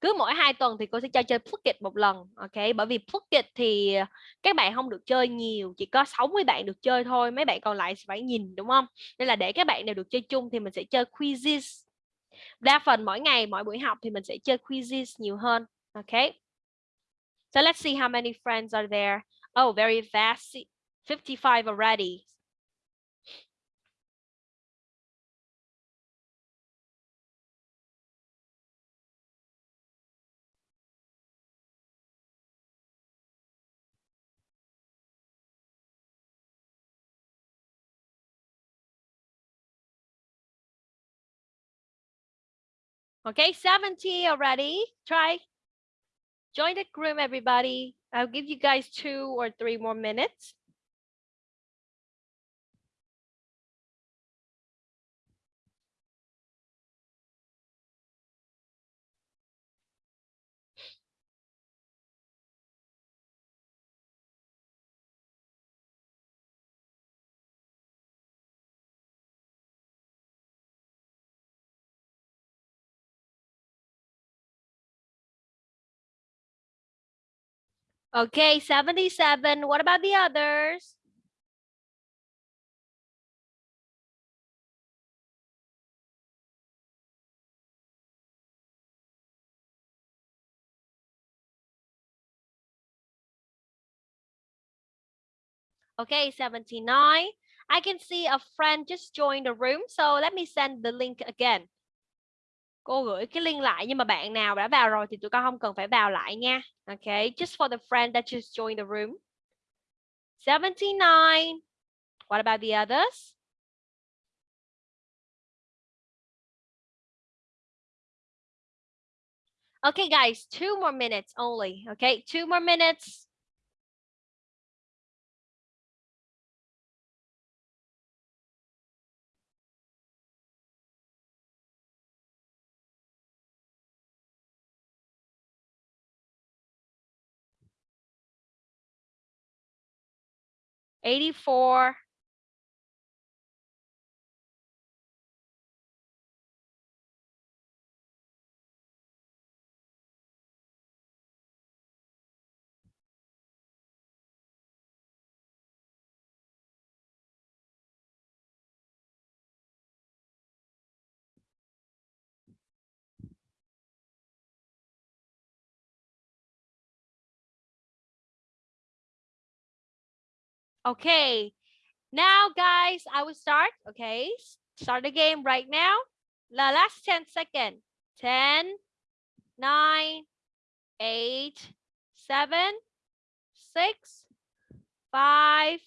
Cứ mỗi hai tuần thì cô sẽ cho chơi Phuket một lần, ok? Bởi vì Phuket thì các bạn không được chơi nhiều, chỉ có 60 bạn được chơi thôi, mấy bạn còn lại phải nhìn đúng không? Nên là để các bạn đều được chơi chung thì mình sẽ chơi quizzes đa phần mỗi ngày mỗi buổi học thì mình sẽ chơi quizzes nhiều hơn ok? so let's see how many friends are there oh very fast 55 already Okay, 70 already. Try. Join the group, everybody. I'll give you guys two or three more minutes. Okay, 77. What about the others? Okay, 79. I can see a friend just joined the room, so let me send the link again. Cô gửi cái link lại nhưng mà bạn nào đã vào rồi thì tụi con không cần phải vào lại nha. ok just for the friend that just joined the room. 79. What about the others? Okay, guys, two more minutes only. Okay, two more minutes. 84 Okay, now guys, I will start. Okay, start the game right now. The last 10 seconds. 10, 9, 8, 7, 6, 5,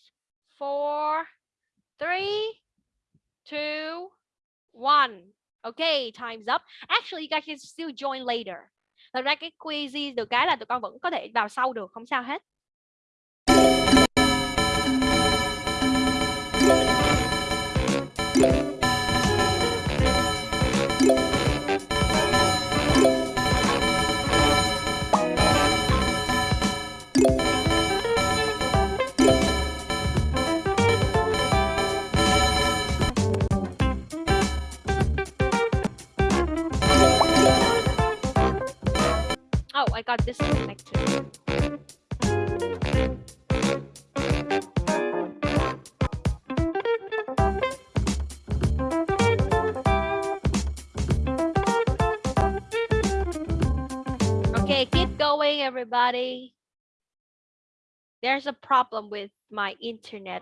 4, 3, 2, 1. Okay, time's up. Actually, you guys can still join later. thật ra cái quiz được cái là tụi con vẫn có thể vào sau được không sao hết everybody. There's a problem with my internet.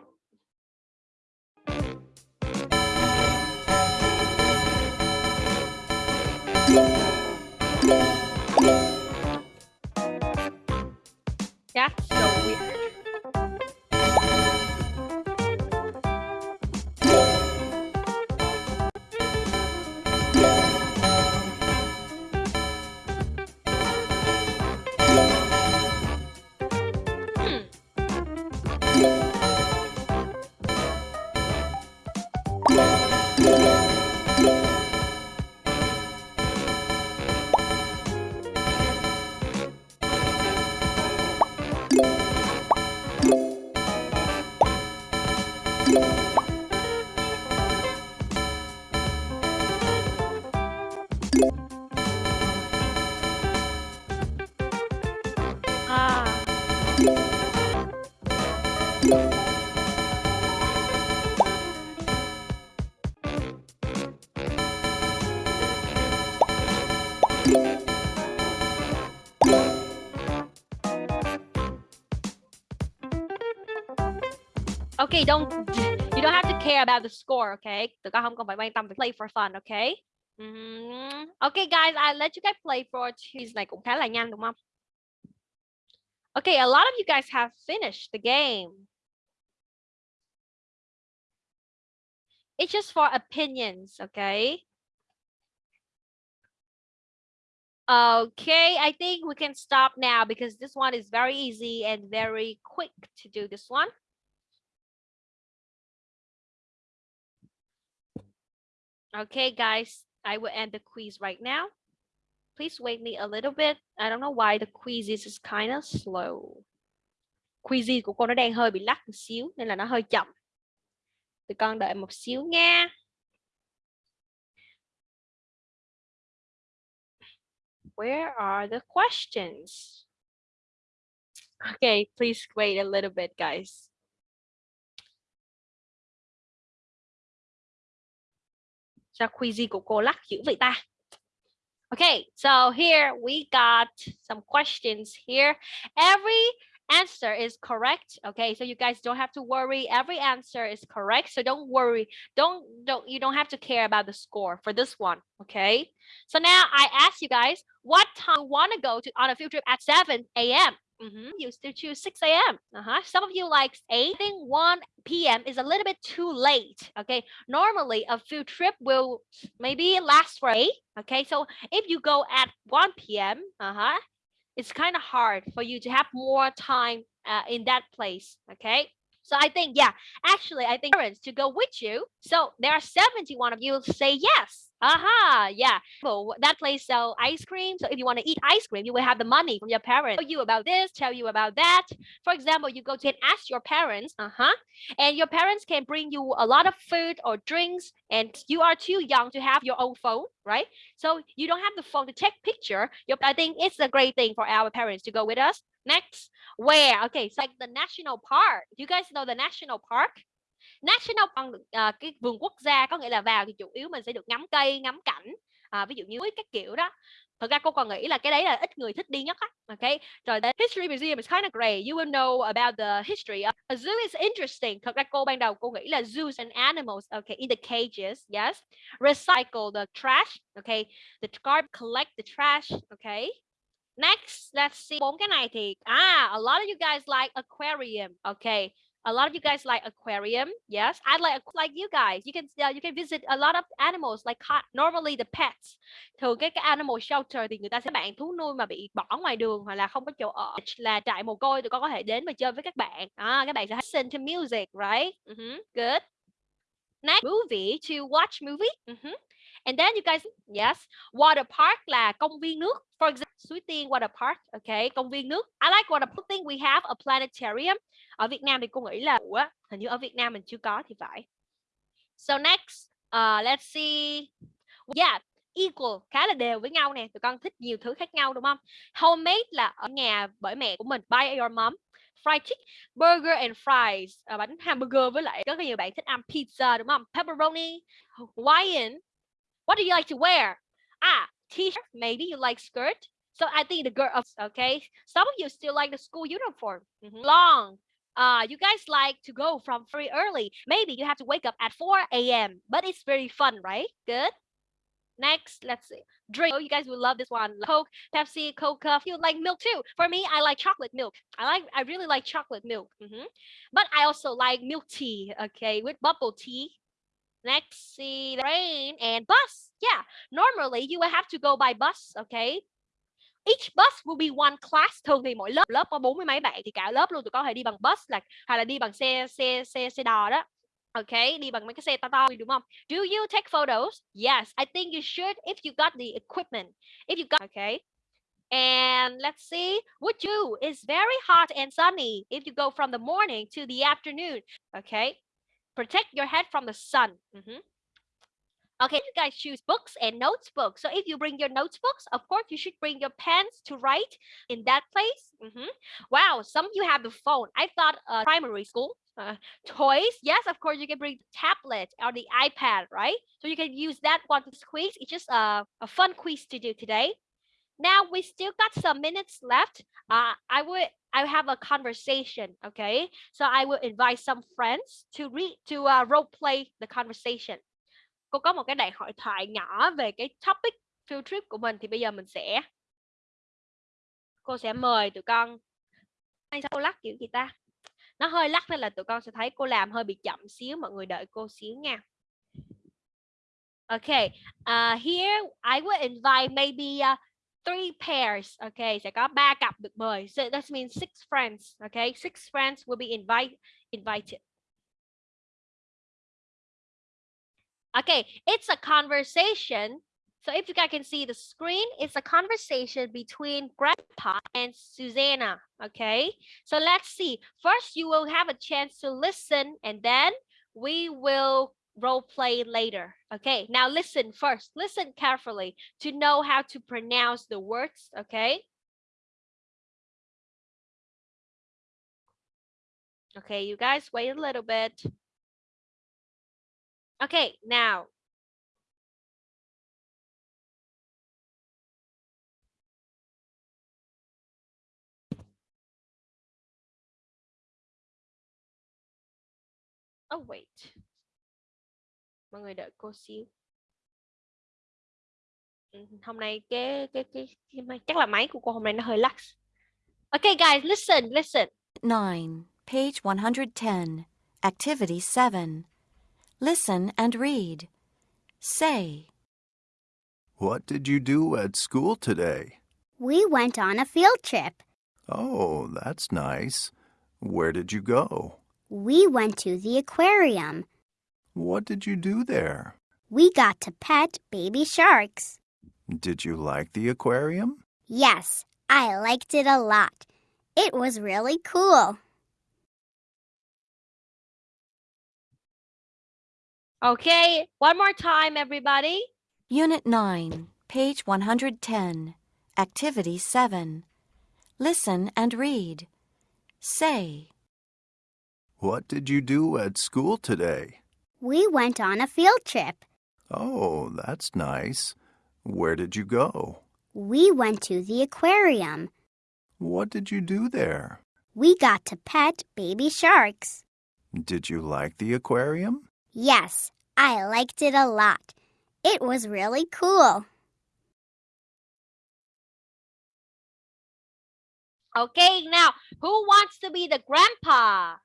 That's so weird. Okay, don't you don't have to care about the score, okay? Tụi con không cần phải tâm play for fun, okay? Mhm. Okay guys, I let you guys play for two. này cũng khá là nhanh đúng không? Okay, a lot of you guys have finished the game. It's just for opinions, okay? Okay, I think we can stop now because this one is very easy and very quick to do this one. Okay, guys, I will end the quiz right now. Please wait me a little bit. I don't know why the quiz is kind of slow. Quiz của cô nó đang hơi bị lắc một xíu nên là nó hơi chậm. Tụi con đợi một xíu nha. Where are the questions? Okay, please wait a little bit, guys. Quiz của cô lắc dữ vậy ta? Okay, so here we got some questions here. Every answer is correct. Okay, so you guys don't have to worry. Every answer is correct. So don't worry. Don't don't you don't have to care about the score for this one. Okay. So now I ask you guys, what time you want to go to on a field trip at 7 a.m. Mhm, You still choose 6 a.m. Uh-huh. Some of you like 8. I think 1 p.m. is a little bit too late. Okay. Normally a field trip will maybe last for 8. Okay. So if you go at 1 p.m. Uh-huh. It's kind of hard for you to have more time uh, in that place. Okay. So I think, yeah, actually, I think parents to go with you. So there are 71 of you say yes. Aha, yeah. Well, that place sell ice cream. So if you want to eat ice cream, you will have the money from your parents. Tell you about this, tell you about that. For example, you go to and ask your parents, uh-huh, and your parents can bring you a lot of food or drinks, and you are too young to have your own phone, right? So you don't have the phone to take picture. I think it's a great thing for our parents to go with us. Next, where? Okay, it's like the national park. You guys know the national park? National Park uh, cái vườn quốc gia có nghĩa là vào thì chủ yếu mình sẽ được ngắm cây, ngắm cảnh. À, ví dụ như các kiểu đó. Thật ra cô còn nghĩ là cái đấy là ít người thích đi nhất á. Okay. Rồi the history museum is kind of great. You will know about the history. A zoo is interesting. Thật ra cô ban đầu cô nghĩ là zoos and animals. Okay, in the cages. Yes. Recycle the trash. Okay. The garbage collect the trash. Okay. Next, let's see. Bốn cái này thì ah, a lot of you guys like aquarium. Okay. a lot of you guys like aquarium yes i like like you guys you can uh, you can visit a lot of animals like cat normally the pets thường cái cái animal shelter thì người ta sẽ bạn thú nuôi mà bị bỏ ngoài đường hoặc là không có chỗ ở là trại mồ côi tụi con có thể đến và chơi với các bạn à, các bạn sẽ listen to music right uh -huh. good next movie to watch movie uh -huh. And then you guys, yes, water park là công viên nước. For example, Suối Tiên Water Park, okay, công viên nước. I like water park. Think we have a planetarium. Ở Việt Nam thì cô nghĩ là Ủa, hình như ở Việt Nam mình chưa có thì phải. So next, uh, let's see. Yeah, equal khá là đều với nhau nè tụi con thích nhiều thứ khác nhau đúng không homemade là ở nhà bởi mẹ của mình by your mom fried chicken burger and fries à, bánh hamburger với lại rất là nhiều bạn thích ăn pizza đúng không pepperoni Hawaiian What do you like to wear? Ah, t-shirt. Maybe you like skirt. So I think the girl, okay. Some of you still like the school uniform. Mm -hmm. Long. Uh, you guys like to go from very early. Maybe you have to wake up at 4 a.m. But it's very fun, right? Good. Next, let's see. Drink. Oh, you guys will love this one. Coke, Pepsi, Coca. You like milk too. For me, I like chocolate milk. I like. I really like chocolate milk. Mm -hmm. But I also like milk tea. Okay, with bubble tea. Next, see the train and bus. Yeah, normally you will have to go by bus, okay? Each bus will be one class. Thường thì mỗi lớp lớp có bốn mươi mấy bạn thì cả lớp luôn tụi con hãy đi bằng bus là hay là đi bằng xe xe xe xe đò đó. Okay, đi bằng mấy cái xe to to đúng không? Do you take photos? Yes, I think you should if you got the equipment. If you got okay. And let's see, would you? It's very hot and sunny if you go from the morning to the afternoon. Okay, protect your head from the sun. Mm -hmm. Okay, you guys choose books and notebooks. So if you bring your notebooks, of course, you should bring your pens to write in that place. Mm -hmm. Wow, some of you have the phone. I thought uh, primary school. Uh, toys, yes, of course, you can bring the tablet or the iPad, right? So you can use that one to quiz. It's just a, a fun quiz to do today. Now we still got some minutes left. Uh, I would I have a conversation, okay? So I will invite some friends to read to uh, role play the conversation. Cô có một cái đại hội thoại nhỏ về cái topic field trip của mình thì bây giờ mình sẽ cô sẽ mời tụi con hay sao cô lắc kiểu gì ta? Nó hơi lắc nên là tụi con sẽ thấy cô làm hơi bị chậm xíu mọi người đợi cô xíu nha. Okay, uh, here I will invite maybe uh, three pairs. Okay, sẽ có ba cặp được mời. So that means six friends. Okay, six friends will be invite invited. Okay, it's a conversation. So if you guys can see the screen, it's a conversation between Grandpa and Susanna. Okay, so let's see. First, you will have a chance to listen and then we will role play later. Okay, now listen first. Listen carefully to know how to pronounce the words. Okay. Okay, you guys wait a little bit. Okay, now. Oh, wait. mọi người đợi cô xíu ừ, hôm nay cái cái cái, cái chắc là máy của cô hôm nay nó hơi lax Okay guys listen listen 9 page 110 activity 7 listen and read say What did you do at school today? We went on a field trip. Oh, that's nice. Where did you go? We went to the aquarium. What did you do there? We got to pet baby sharks. Did you like the aquarium? Yes, I liked it a lot. It was really cool. Okay, one more time, everybody. Unit 9, page 110, Activity 7. Listen and read. Say. What did you do at school today? We went on a field trip. Oh, that's nice. Where did you go? We went to the aquarium. What did you do there? We got to pet baby sharks. Did you like the aquarium? Yes, I liked it a lot. It was really cool. Okay, now who wants to be the grandpa?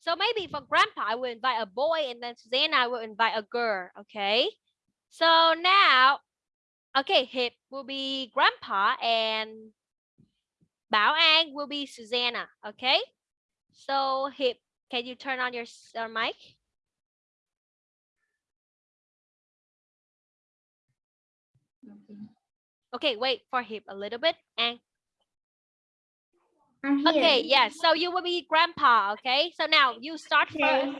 So maybe for grandpa, I will invite a boy and then Susanna will invite a girl. Okay. So now, okay, Hip will be grandpa and Bảo An will be Susanna. Okay. So Hip, can you turn on your uh, mic? Okay, wait for him a little bit. And okay, yeah. So you will be grandpa. Okay. So now you start first.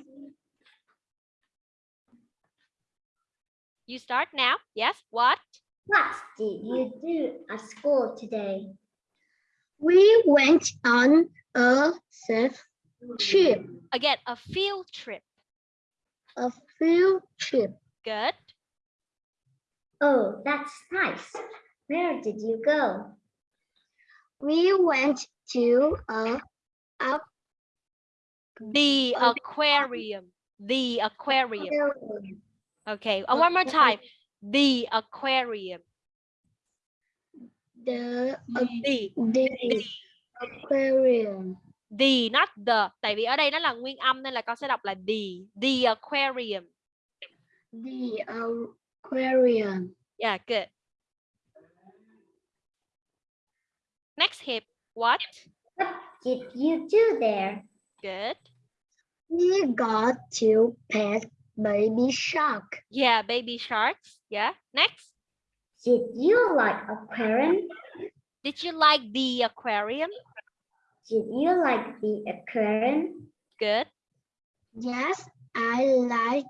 You start now. Yes. What? What did you do at school today? We went on a surf trip, Again, a field trip. a field trip. Good. Oh, that's nice. Where did you go? We went to a up The aquarium. The aquarium. aquarium. Okay. uh, one more time. The aquarium. The uh, The. the aquarium. The, not the. Tại vì ở đây nó là nguyên âm nên là con sẽ đọc là the. The aquarium. The aquarium. Yeah, good. Next hip. What? What did you do there? Good. We got to pet baby shark. Yeah, baby sharks. Yeah. Next. Did you like aquarium? Did you like the aquarium? Did you like the aquarium? Good. Yes, I like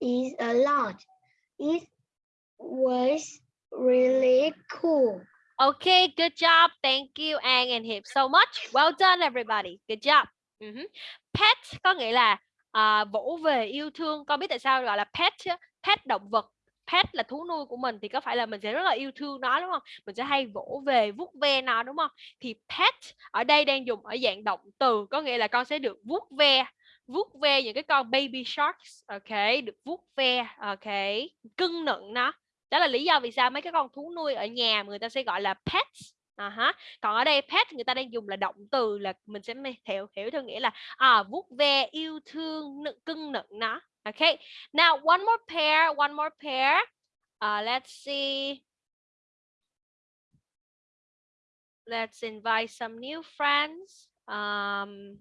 it a lot. It was really cool. Okay, good job. Thank you An and Hiệp so much. Well done everybody. Good job. Mhm. Pet có nghĩa là uh, vỗ về yêu thương. Con biết tại sao gọi là pet chứ? Pet động vật. Pet là thú nuôi của mình thì có phải là mình sẽ rất là yêu thương nó đúng không? Mình sẽ hay vỗ về, vuốt ve nó đúng không? Thì pet ở đây đang dùng ở dạng động từ có nghĩa là con sẽ được vuốt ve vuốt ve những cái con baby sharks ok được vuốt ve ok cưng nựng nó đó là lý do vì sao mấy cái con thú nuôi ở nhà người ta sẽ gọi là pets. À ha còn ở đây pet người ta đang dùng là động từ là mình sẽ hiểu hiểu theo nghĩa là à vuốt ve yêu thương nựng cưng nựng nó ok. Now one more pair one more pair. Uh, let's see. Let's invite some new friends. Um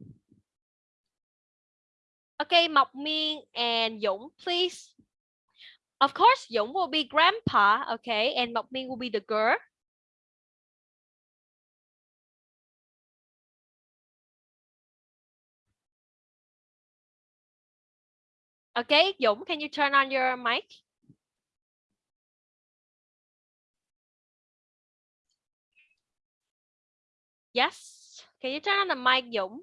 okay Mộc Miên and Dũng please. Of course, Dũng will be grandpa, okay, and Mộc Minh will be the girl. Okay, Dũng, can you turn on your mic? Yes. Can you turn on the mic, Dũng?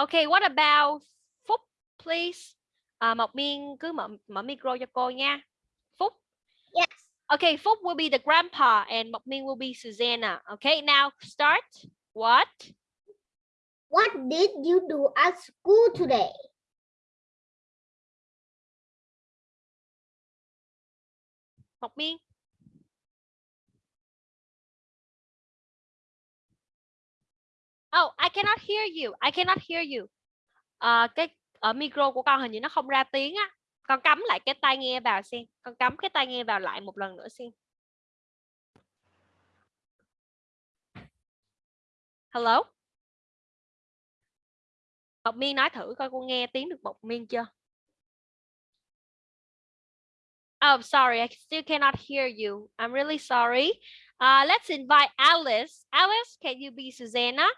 Okay, what about Phúc, please? À, Mộc Miên cứ mở mở micro cho cô nha. Phúc. Yes. Okay, Phúc will be the grandpa and Mộc Miên will be Susanna. Okay, now start. What? What did you do at school today? Mộc Miên. Oh, I cannot hear you. I cannot hear you. À, cái ở micro của con hình như nó không ra tiếng á. Con cắm lại cái tai nghe vào xem. Con cắm cái tai nghe vào lại một lần nữa xem. Hello? Mộc Miên nói thử coi cô nghe tiếng được Mộc Miên chưa? Oh, sorry, I still cannot hear you. I'm really sorry. Uh, let's invite Alice. Alice, can you be Susanna?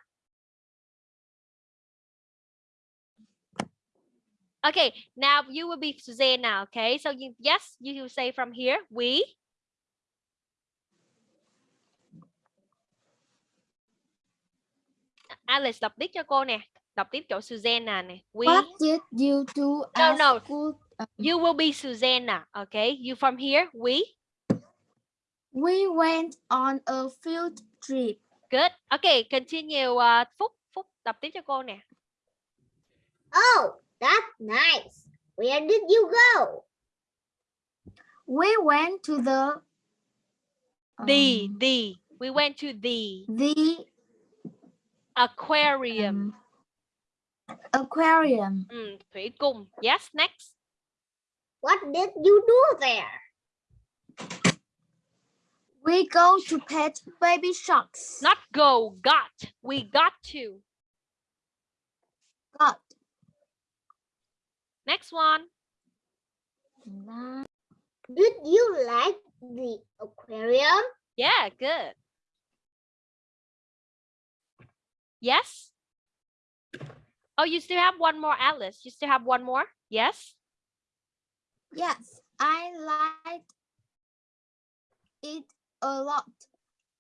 Okay, now you will be Susanna, okay? So you, yes, you will say from here, we. Alice đọc tiếp cho cô nè. Đọc tiếp chỗ Susanna nè. We. What did you do No, at no. school? Um, You will be Susanna, okay? You from here, we. we went on a field trip. Good. Okay, continue. Uh, Phúc, Phúc đọc tiếp cho cô nè. Oh, that's nice. Where did you go? We went to the The, um, the. We went to the the aquarium. um, aquarium. Ừ, thủy cung. Yes, next. What did you do there? We go to pet baby sharks. Not go, got. We got to. Got. Next one. Did you like the aquarium? Yeah, good. Yes. Oh, you still have one more, Alice. You still have one more? Yes. Yes, I liked it a lot.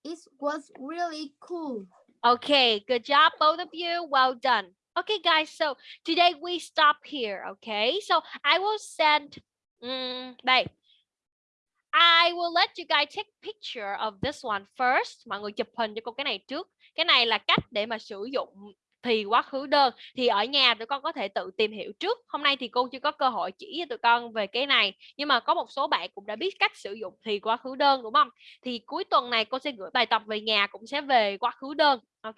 It was really cool. Okay, good job, both of you. Well done. Okay, guys, so today we stop here. Okay, so I will send. Mm, um, đây. I will let you guys take picture of this one first. Mọi người chụp hình cho cô cái này trước. Cái này là cách để mà sử dụng thì quá khứ đơn. Thì ở nhà tụi con có thể tự tìm hiểu trước. Hôm nay thì cô chưa có cơ hội chỉ cho tụi con về cái này. Nhưng mà có một số bạn cũng đã biết cách sử dụng thì quá khứ đơn đúng không? Thì cuối tuần này cô sẽ gửi bài tập về nhà cũng sẽ về quá khứ đơn. Ok,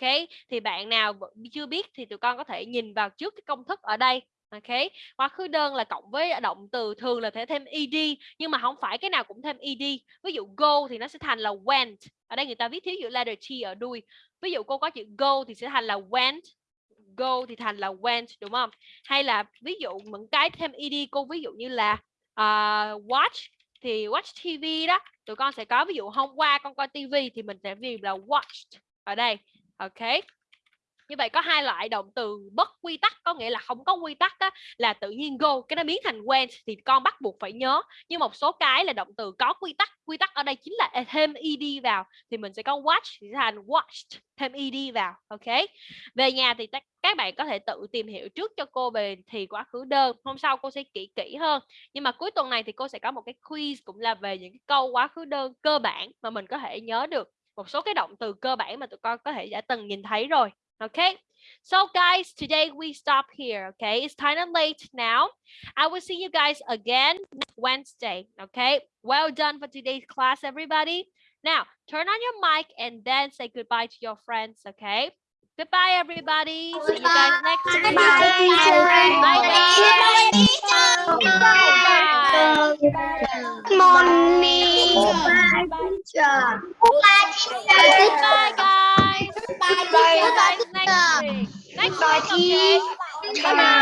thì bạn nào chưa biết thì tụi con có thể nhìn vào trước cái công thức ở đây. Ok, quá khứ đơn là cộng với động từ thường là thể thêm ed nhưng mà không phải cái nào cũng thêm ed. Ví dụ go thì nó sẽ thành là went. Ở đây người ta viết thiếu chữ letter t ở đuôi. Ví dụ cô có chữ go thì sẽ thành là went. Go thì thành là went đúng không? Hay là ví dụ những cái thêm ed cô ví dụ như là uh, watch thì watch TV đó. Tụi con sẽ có ví dụ hôm qua con coi TV thì mình sẽ viết là watched ở đây. Ok. Như vậy có hai loại động từ bất quy tắc có nghĩa là không có quy tắc á, là tự nhiên go cái nó biến thành went thì con bắt buộc phải nhớ. Nhưng một số cái là động từ có quy tắc, quy tắc ở đây chính là thêm ed vào thì mình sẽ có watch thì sẽ thành watched thêm ed vào. Ok. Về nhà thì các bạn có thể tự tìm hiểu trước cho cô về thì quá khứ đơn. Hôm sau cô sẽ kỹ kỹ hơn. Nhưng mà cuối tuần này thì cô sẽ có một cái quiz cũng là về những cái câu quá khứ đơn cơ bản mà mình có thể nhớ được một số cái động từ cơ bản mà tụi con có thể đã từng nhìn thấy rồi. Okay. So guys, today we stop here. Okay. It's kind of late now. I will see you guys again Wednesday. Okay. Well done for today's class, everybody. Now, turn on your mic and then say goodbye to your friends. Okay. Goodbye, everybody. See you guys next week. Bye, Bye. Morning. Teacher. Bye, guys. You guys next week. Next week, okay? Bye.